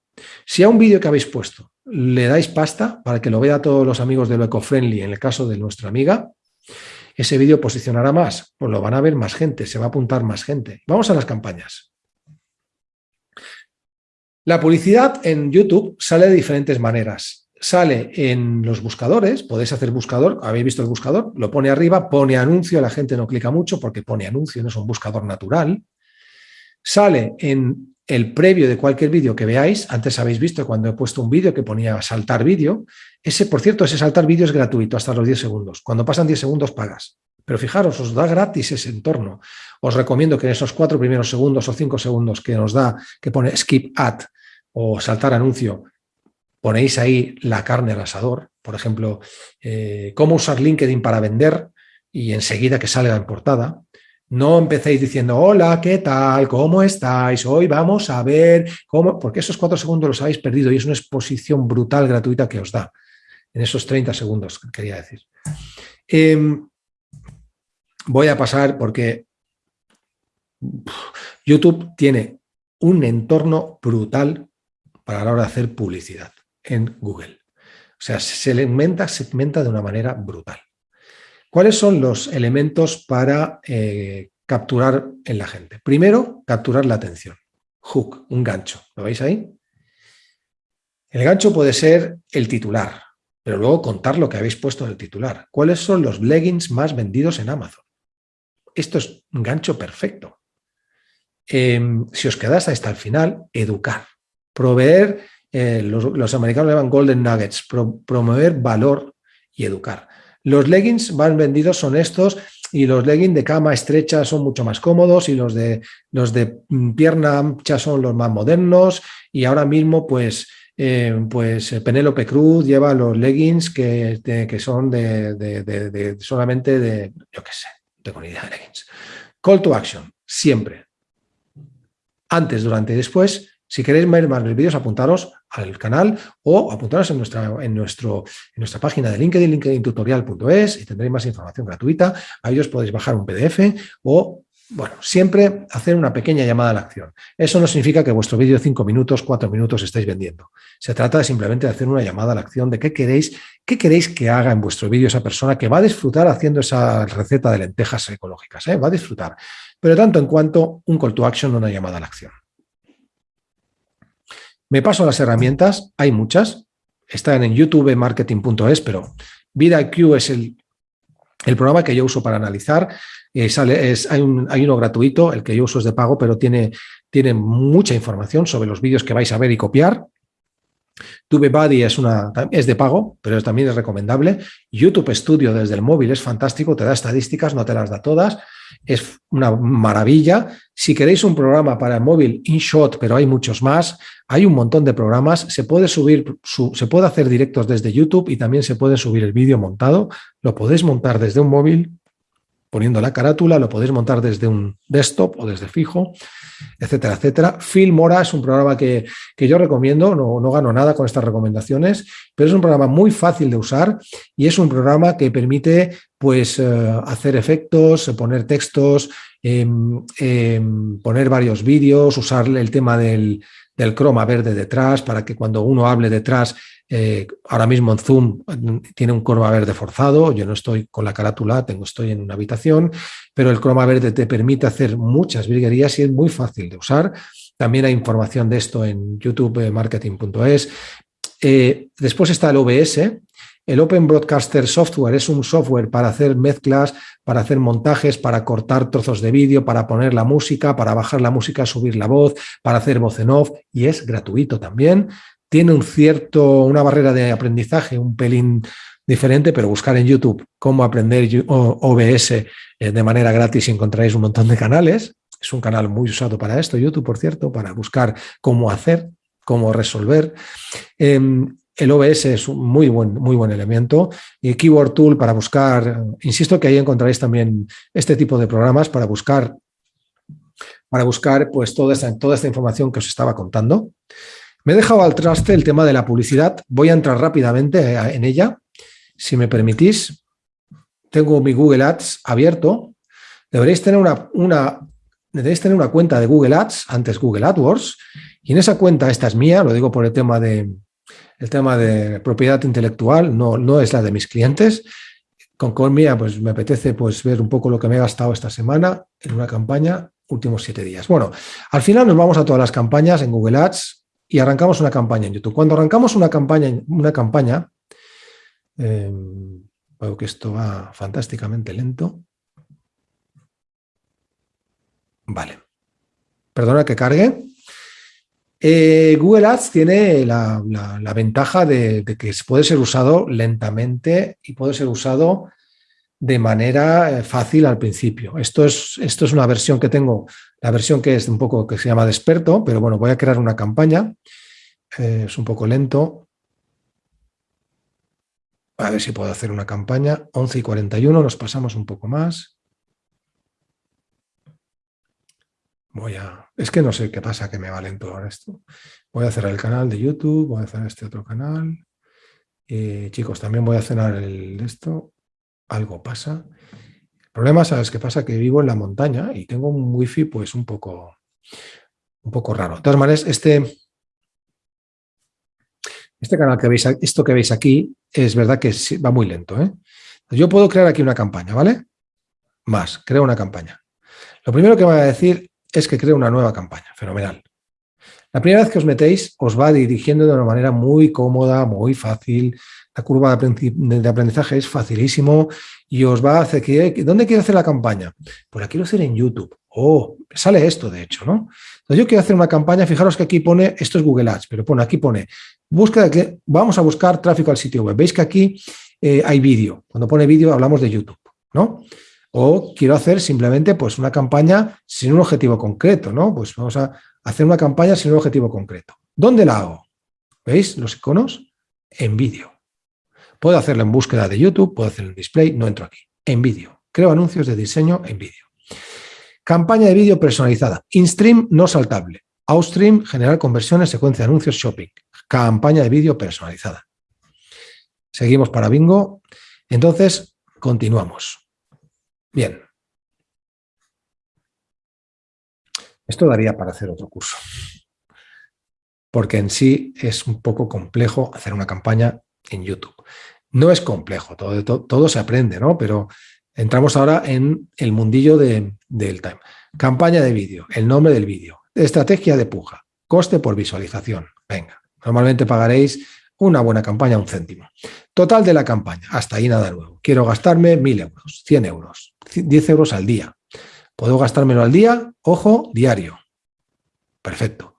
Si a un vídeo que habéis puesto le dais pasta para que lo vea todos los amigos de lo eco-friendly, en el caso de nuestra amiga, ese vídeo posicionará más, pues lo van a ver más gente, se va a apuntar más gente. Vamos a las campañas. La publicidad en YouTube sale de diferentes maneras. Sale en los buscadores, podéis hacer buscador, habéis visto el buscador, lo pone arriba, pone anuncio, la gente no clica mucho porque pone anuncio, no es un buscador natural. Sale en el previo de cualquier vídeo que veáis, antes habéis visto cuando he puesto un vídeo que ponía saltar vídeo, ese, por cierto, ese saltar vídeo es gratuito hasta los 10 segundos. Cuando pasan 10 segundos pagas. Pero fijaros, os da gratis ese entorno. Os recomiendo que en esos cuatro primeros segundos o cinco segundos que nos da, que pone skip ad o saltar anuncio, ponéis ahí la carne al asador. Por ejemplo, eh, cómo usar LinkedIn para vender y enseguida que salga en portada. No empecéis diciendo, hola, ¿qué tal? ¿Cómo estáis? Hoy vamos a ver cómo... Porque esos cuatro segundos los habéis perdido y es una exposición brutal, gratuita que os da. En esos 30 segundos, quería decir. Em, voy a pasar porque YouTube tiene un entorno brutal para la hora de hacer publicidad en Google. O sea, se segmenta, segmenta de una manera brutal. ¿Cuáles son los elementos para eh, capturar en la gente? Primero, capturar la atención. Hook, un gancho. ¿Lo veis ahí? El gancho puede ser el titular, pero luego contar lo que habéis puesto en el titular. ¿Cuáles son los leggings más vendidos en Amazon? Esto es un gancho perfecto. Em, si os quedáis hasta el final, educar. Proveer, eh, los, americanos llaman golden nuggets, promover valor y educar. Los leggings van vendidos son estos y los leggings de cama estrecha son mucho más cómodos y los de, los de pierna ancha son los más modernos y ahora mismo pues, eh, pues eh, Penélope Cruz lleva los leggings que, que son de, solamente de, yo qué sé, tengo ni idea de leggings. Call to action, siempre. Antes, durante y después, si queréis ver más vídeos, apuntaros al canal o apuntaros en nuestra, en nuestro, en nuestra página de LinkedIn, linkedintutorial.es y tendréis más información gratuita. Ahí os podéis bajar un PDF o, bueno, siempre hacer una pequeña llamada a la acción. Eso no significa que vuestro vídeo de 5 minutos, 4 minutos estéis vendiendo. Se trata de simplemente de hacer una llamada a la acción de qué queréis, qué queréis que haga en vuestro vídeo esa persona que va a disfrutar haciendo esa receta de lentejas ecológicas. ¿eh? Va a disfrutar. Pero tanto en cuanto un call to action una llamada a la acción. Me paso a las herramientas, hay muchas, están en youtubemarketing.es, pero VidaIQ es el, el, programa que yo uso para analizar. Eh, sale, es, hay, un, hay, uno gratuito, el que yo uso es de pago, pero tiene, tiene mucha información sobre los vídeos que vais a ver y copiar. TubeBuddy es, una, es de pago, pero también es recomendable. YouTube Studio desde el móvil es fantástico, te da estadísticas, no te las da todas. Es una maravilla. Si queréis un programa para el móvil, InShot, pero hay muchos más, hay un montón de programas, se puede subir, se puede hacer directos desde YouTube y también se puede subir el vídeo montado, lo podéis montar desde un móvil, poniendo la carátula, lo podéis montar desde un desktop o desde fijo, etcétera, etcétera. Filmora es un programa que, yo recomiendo, no, no, gano nada con estas recomendaciones, pero es un programa muy fácil de usar y es un programa que permite pues, eh, hacer efectos, poner textos, em, em, poner varios vídeos, usar el tema del, del croma verde detrás para que cuando uno hable detrás eh, ahora mismo en Zoom tiene un croma verde forzado, yo no estoy con la carátula, tengo, estoy en una habitación, pero el croma verde te permite hacer muchas virguerías y es muy fácil de usar. También hay información de esto en youtube marketing.es. Eh, después está el OBS. El Open Broadcaster Software es un software para hacer mezclas, para hacer montajes, para cortar trozos de vídeo, para poner la música, para bajar la música, subir la voz, para hacer voz en off y es gratuito también tiene un cierto, una barrera de aprendizaje un pelín diferente, pero buscar en YouTube cómo aprender OBS eh, de manera gratis y encontraréis un montón de canales. Es un canal muy usado para esto, YouTube, por cierto, para buscar cómo hacer, cómo resolver. Em, el OBS es un muy buen, muy buen elemento. Y Keyword Tool para buscar, insisto que ahí encontraréis también este tipo de programas para buscar, para buscar pues, toda, toda esta información que os estaba contando. Me he dejado al traste el tema de la publicidad. Voy a entrar rápidamente eh, en ella. Si me permitís, tengo mi Google Ads abierto. Deberéis tener una, una, tener una cuenta de Google Ads, antes Google AdWords, y en esa cuenta, esta es mía, lo digo por el tema de, el tema de propiedad intelectual, no, no es la de mis clientes. Con, mía, pues me apetece pues, ver un poco lo que me he gastado esta semana en una campaña, últimos siete días. Bueno, al final nos vamos a todas las campañas en Google Ads, y arrancamos una campaña en YouTube. Cuando arrancamos una campaña, una campaña em, veo que esto va fantásticamente lento. Vale. Perdona que cargue. Eh, Google Ads tiene la, ventaja de, de, que puede ser usado lentamente y puede ser usado de manera eh, fácil al principio. Esto es, esto es una versión que tengo, la versión que es un poco que se llama de experto, pero bueno, voy a crear una campaña. Eh, es un poco lento. A ver si puedo hacer una campaña. 11 y 41, nos pasamos un poco más. Voy a... Es que no sé qué pasa, que me va lento ahora esto. Voy a cerrar el canal de YouTube, voy a hacer este otro canal. y chicos, también voy a cerrar el, esto algo pasa. El problema, ¿sabes qué pasa? Que vivo en la montaña y tengo un wifi pues un poco, un poco raro. De todas maneras, este, este canal que veis, esto que veis aquí, es verdad que va muy lento. ¿eh? Yo puedo crear aquí una campaña, ¿vale? Más, creo una campaña. Lo primero que me va a decir es que creo una nueva campaña, fenomenal. La primera vez que os metéis, os va dirigiendo de una manera muy cómoda, muy fácil, la curva de aprendizaje es facilísimo y os va a hacer que, ¿dónde quiero hacer la campaña? Pues la quiero hacer en YouTube. Oh, sale esto de hecho, ¿no? Entonces yo quiero hacer una campaña, fijaros que aquí pone, esto es Google Ads, pero pone, aquí pone, búsqueda que vamos a buscar tráfico al sitio web. Veis que aquí eh, hay vídeo. Cuando pone vídeo hablamos de YouTube, ¿no? O quiero hacer simplemente pues una campaña sin un objetivo concreto, ¿no? Pues vamos a hacer una campaña sin un objetivo concreto. ¿Dónde la hago? ¿Veis los iconos? En vídeo. Puedo hacerlo en búsqueda de YouTube, puedo hacerlo en display, no entro aquí. En vídeo. Creo anuncios de diseño en vídeo. Campaña de vídeo personalizada. InStream no saltable. Outstream, generar conversiones, secuencia de anuncios, shopping. Campaña de vídeo personalizada. Seguimos para bingo. Entonces, continuamos. Bien. Esto daría para hacer otro curso. Porque en sí es un poco complejo hacer una campaña en YouTube. No es complejo, todo, todo, se aprende, ¿no? Pero entramos ahora en el mundillo del time. Campaña de vídeo, el nombre del vídeo, estrategia de puja, coste por visualización. Venga, normalmente pagaréis una buena campaña un céntimo. Total de la campaña, hasta ahí nada nuevo. Quiero gastarme 1.000 euros, 100 euros, 10 euros al día. ¿Puedo gastármelo al día? Ojo, diario. Perfecto.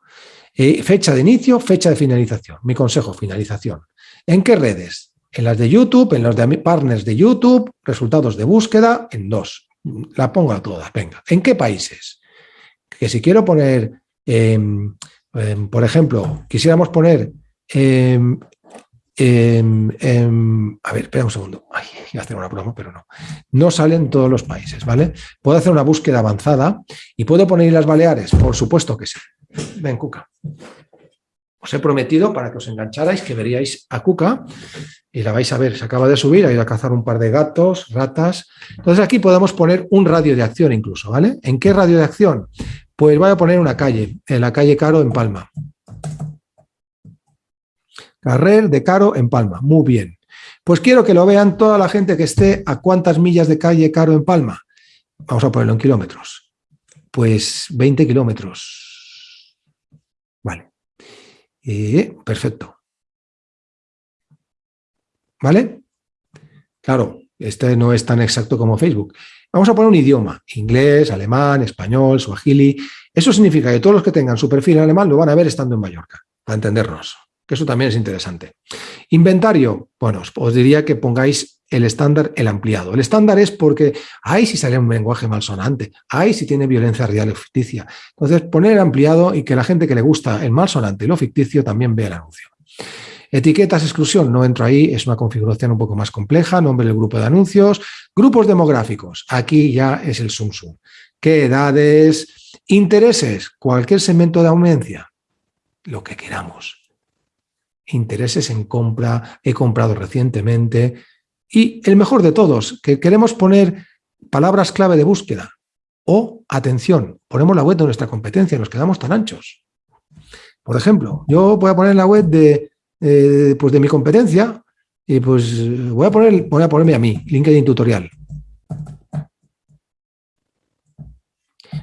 Eh, fecha de inicio, fecha de finalización. Mi consejo, finalización. ¿En qué redes? En las de YouTube, en los de partners de YouTube, resultados de búsqueda, en dos. La pongo a todas, venga. ¿En qué países? Que si quiero poner, em, em, por ejemplo, quisiéramos poner em, a ver, espera un segundo. Ay, a hacer una promo, pero no. No salen todos los países, ¿vale? Puedo hacer una búsqueda avanzada y puedo poner las Baleares, por supuesto que sí. Ven, Cuca. Os he prometido para que os engancharais que veríais a Cuca y la vais a ver, se acaba de subir, ha ido a cazar un par de gatos, ratas. Entonces aquí podemos poner un radio de acción incluso, ¿vale? ¿En qué radio de acción? Pues voy a poner una calle, en la calle Caro en Palma. Carrer de Caro en Palma. Muy bien. Pues quiero que lo vean toda la gente que esté a cuántas millas de calle Caro en Palma. Vamos a ponerlo en kilómetros. Pues 20 kilómetros. Vale. perfecto. ¿Vale? Claro, este no es tan exacto como Facebook. Vamos a poner un idioma, inglés, alemán, español, suajili. Eso significa que todos los que tengan su perfil en alemán lo van a ver estando en Mallorca, para entendernos que eso también es interesante. Inventario, bueno, os diría que pongáis el estándar, el ampliado. El estándar es porque, ahí si sale un lenguaje malsonante, ahí si tiene violencia real o ficticia. Entonces, poner el ampliado y que la gente que le gusta el malsonante y lo ficticio también vea el anuncio. Etiquetas, exclusión, no entro ahí, es una configuración un poco más compleja, nombre del grupo de anuncios. Grupos demográficos, aquí ya es el sum sum. ¿Qué edades? Intereses, cualquier segmento de audiencia, lo que queramos intereses en compra, he comprado recientemente. Y el mejor de todos, que queremos poner palabras clave de búsqueda o, atención, ponemos la web de nuestra competencia, nos quedamos tan anchos. Por ejemplo, yo voy a poner la web de, eh, pues de mi competencia y pues voy a, poner, voy a ponerme a mí, LinkedIn Tutorial.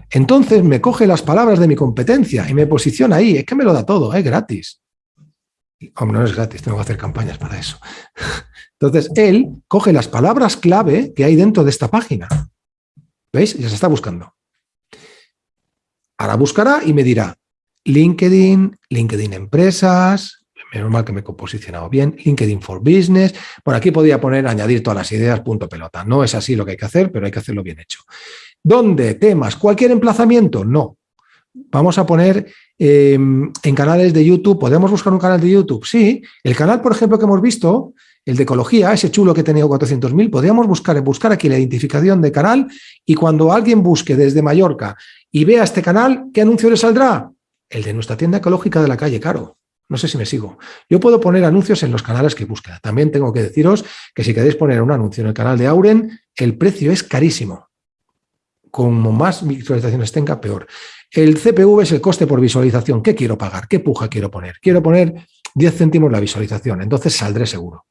Entonces me coge las palabras de mi competencia y me posiciona ahí. Es que me lo da todo, es gratis. Hombre, no es gratis, tengo que hacer campañas para eso. Entonces, él coge las palabras clave que hay dentro de esta página. ¿Veis? Ya se está buscando. Ahora buscará y me dirá LinkedIn, LinkedIn Empresas, menos mal que me he posicionado bien, LinkedIn for Business. Por aquí podría poner añadir todas las ideas, punto pelota. No es así lo que hay que hacer, pero hay que hacerlo bien hecho. ¿Dónde? ¿Temas? ¿Cualquier emplazamiento? No. Vamos a poner em, en canales de YouTube. ¿Podemos buscar un canal de YouTube? Sí. El canal, por ejemplo, que hemos visto, el de ecología, ese chulo que tenía 400.000, podríamos buscar, buscar aquí la identificación de canal y cuando alguien busque desde Mallorca y vea este canal, ¿qué anuncio le saldrá? El de nuestra tienda ecológica de la calle Caro. No sé si me sigo. Yo puedo poner anuncios en los canales que busca. También tengo que deciros que si queréis poner un anuncio en el canal de Auren, el precio es carísimo. Como más visualizaciones tenga, peor. El CPV es el coste por visualización. ¿Qué quiero pagar? ¿Qué puja quiero poner? Quiero poner 10 céntimos la visualización, entonces saldré seguro.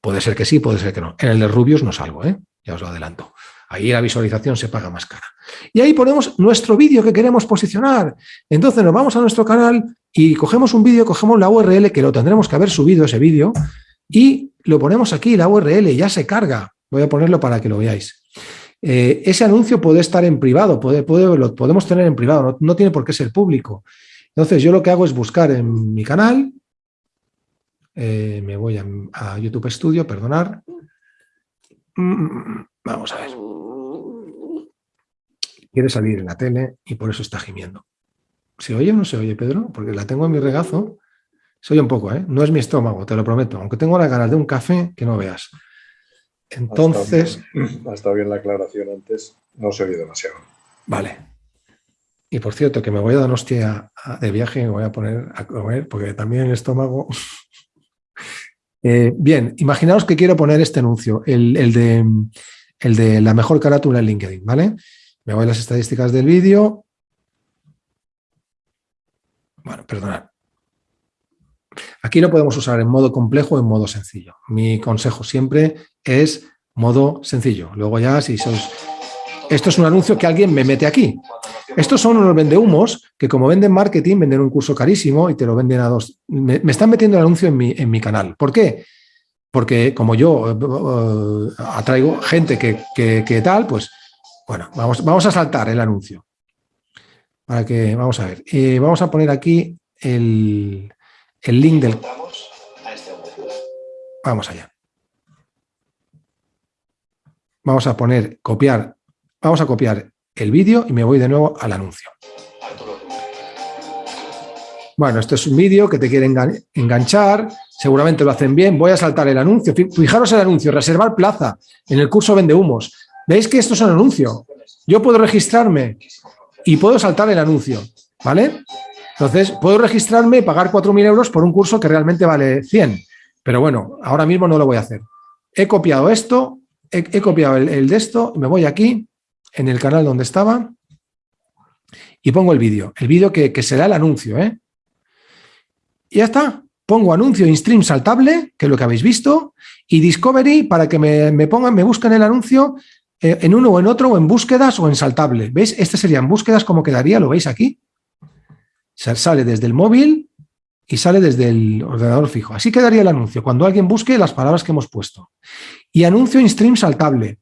Puede ser que sí, puede ser que no. En el de Rubius no salgo, ¿eh? ya os lo adelanto. Ahí la visualización se paga más cara. Y ahí ponemos nuestro vídeo que queremos posicionar. Entonces nos vamos a nuestro canal y cogemos un vídeo, cogemos la URL, que lo tendremos que haber subido ese vídeo, y lo ponemos aquí, la URL, ya se carga. Voy a ponerlo para que lo veáis. Eh, ese anuncio puede estar en privado, puede, lo podemos tener en privado, no, tiene por qué ser público. Entonces yo lo que hago es buscar en mi canal, eh, me voy a, YouTube Studio, perdonar. Mm, vamos a ver. Quiere salir en la tele y por eso está gimiendo. ¿Se oye o no se oye, Pedro? Porque la tengo en mi regazo. Se oye un poco, ¿eh? No es mi estómago, te lo prometo. Aunque tengo la ganas de un café, que no veas. Entonces... Ha estado, bien la aclaración antes, no se oye demasiado. Vale. Y por cierto, que me voy a Donostia de viaje, me voy a poner a comer, porque también el estómago... Eh, bien, imaginaos que quiero poner este anuncio, el, de, el de la mejor carátula en LinkedIn, ¿vale? Me voy a las estadísticas del vídeo. Bueno, perdonad. Aquí lo podemos usar en modo complejo o en modo sencillo. Mi consejo siempre es modo sencillo. Luego ya si sois... Esto es un anuncio que alguien me mete aquí. Estos son unos vendehumos que como venden marketing, venden un curso carísimo y te lo venden a dos. Me, están metiendo el anuncio en mi, en mi, canal. ¿Por qué? Porque como yo eh, eh, atraigo gente que, tal, pues bueno, vamos, vamos a saltar el anuncio. Para que, vamos a ver, eh, vamos a poner aquí el, el link del... Vamos allá. Vamos a poner, copiar Vamos a copiar el vídeo y me voy de nuevo al anuncio. Bueno, esto es un vídeo que te quiere enganchar, seguramente lo hacen bien. Voy a saltar el anuncio. Fijaros el anuncio, reservar plaza en el curso Vende Humos. ¿Veis que esto es un anuncio? Yo puedo registrarme y puedo saltar el anuncio, ¿vale? Entonces, puedo registrarme y pagar 4.000 euros por un curso que realmente vale 100. Pero bueno, ahora mismo no lo voy a hacer. He copiado esto, he, copiado el, de esto, me voy aquí, en el canal donde estaba, y pongo el vídeo. El vídeo que, que será el anuncio, ¿eh? Y ya está. Pongo anuncio in stream saltable, que es lo que habéis visto, y Discovery para que me, pongan, me busquen el anuncio eh, en uno o en otro, o en búsquedas o en saltable. ¿Veis? Este sería en búsquedas, como quedaría, lo veis aquí. Sale desde el móvil y sale desde el ordenador fijo. Así quedaría el anuncio, cuando alguien busque las palabras que hemos puesto. Y anuncio in stream saltable,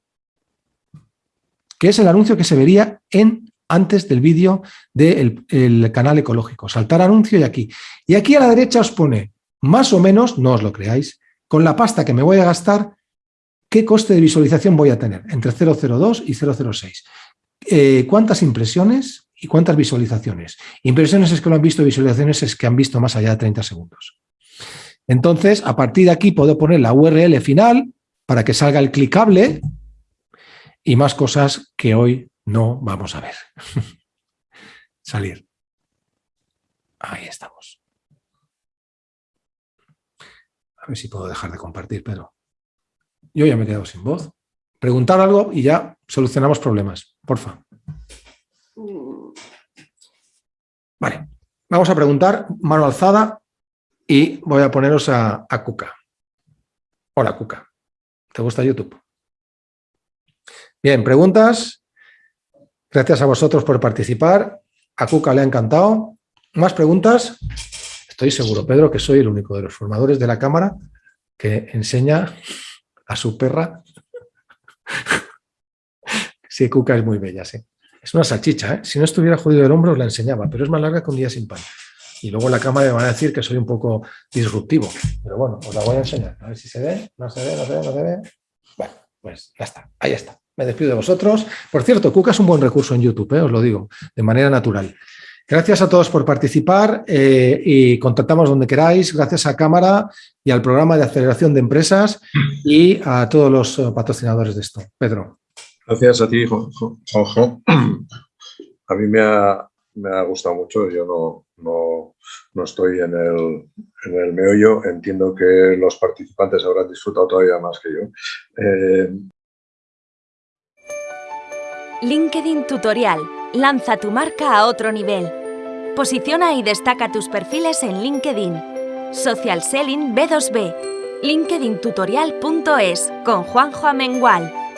que es el anuncio que se vería en antes del vídeo del canal ecológico. Saltar anuncio y aquí. Y aquí a la derecha os pone, más o menos, no os lo creáis, con la pasta que me voy a gastar, qué coste de visualización voy a tener, entre 002 y 006. Eh, ¿Cuántas impresiones y cuántas visualizaciones? Impresiones es que lo han visto, visualizaciones es que han visto más allá de 30 segundos. Entonces, a partir de aquí puedo poner la URL final para que salga el clicable y más cosas que hoy no vamos a ver. Salir. Ahí estamos. A ver si puedo dejar de compartir, pero yo ya me he quedado sin voz. Preguntar algo y ya solucionamos problemas. Porfa. Vale. Vamos a preguntar, mano alzada, y voy a poneros a, a Cuca. Hola, Cuca. ¿Te gusta YouTube? Bien, preguntas. Gracias a vosotros por participar. A Cuca le ha encantado. ¿Más preguntas? Estoy seguro, Pedro, que soy el único de los formadores de la cámara que enseña a su perra. sí, Cuca es muy bella, sí. Es una salchicha, ¿eh? Si no estuviera jodido el hombro, os la enseñaba, pero es más larga que un día sin pan. Y luego en la cámara me van a decir que soy un poco disruptivo. Pero bueno, os la voy a enseñar. A ver si se ve, no se ve, no se ve, no se ve. Bueno, pues ya está, ahí está me despido de vosotros. Por cierto, Cuca es un buen recurso en YouTube, eh, os lo digo, de manera natural. Gracias a todos por participar eh, y contactamos donde queráis. Gracias a Cámara y al programa de aceleración de empresas y a todos los eh, patrocinadores de esto. Pedro. Gracias a ti, Juanjo. A mí me ha, gustado mucho. Yo no, no, estoy en el, en el, meollo. Entiendo que los participantes habrán disfrutado todavía más que yo. LinkedIn Tutorial. Lanza tu marca a otro nivel. Posiciona y destaca tus perfiles en LinkedIn. Social Selling B2B. LinkedIntutorial.es con Juanjo Amengual.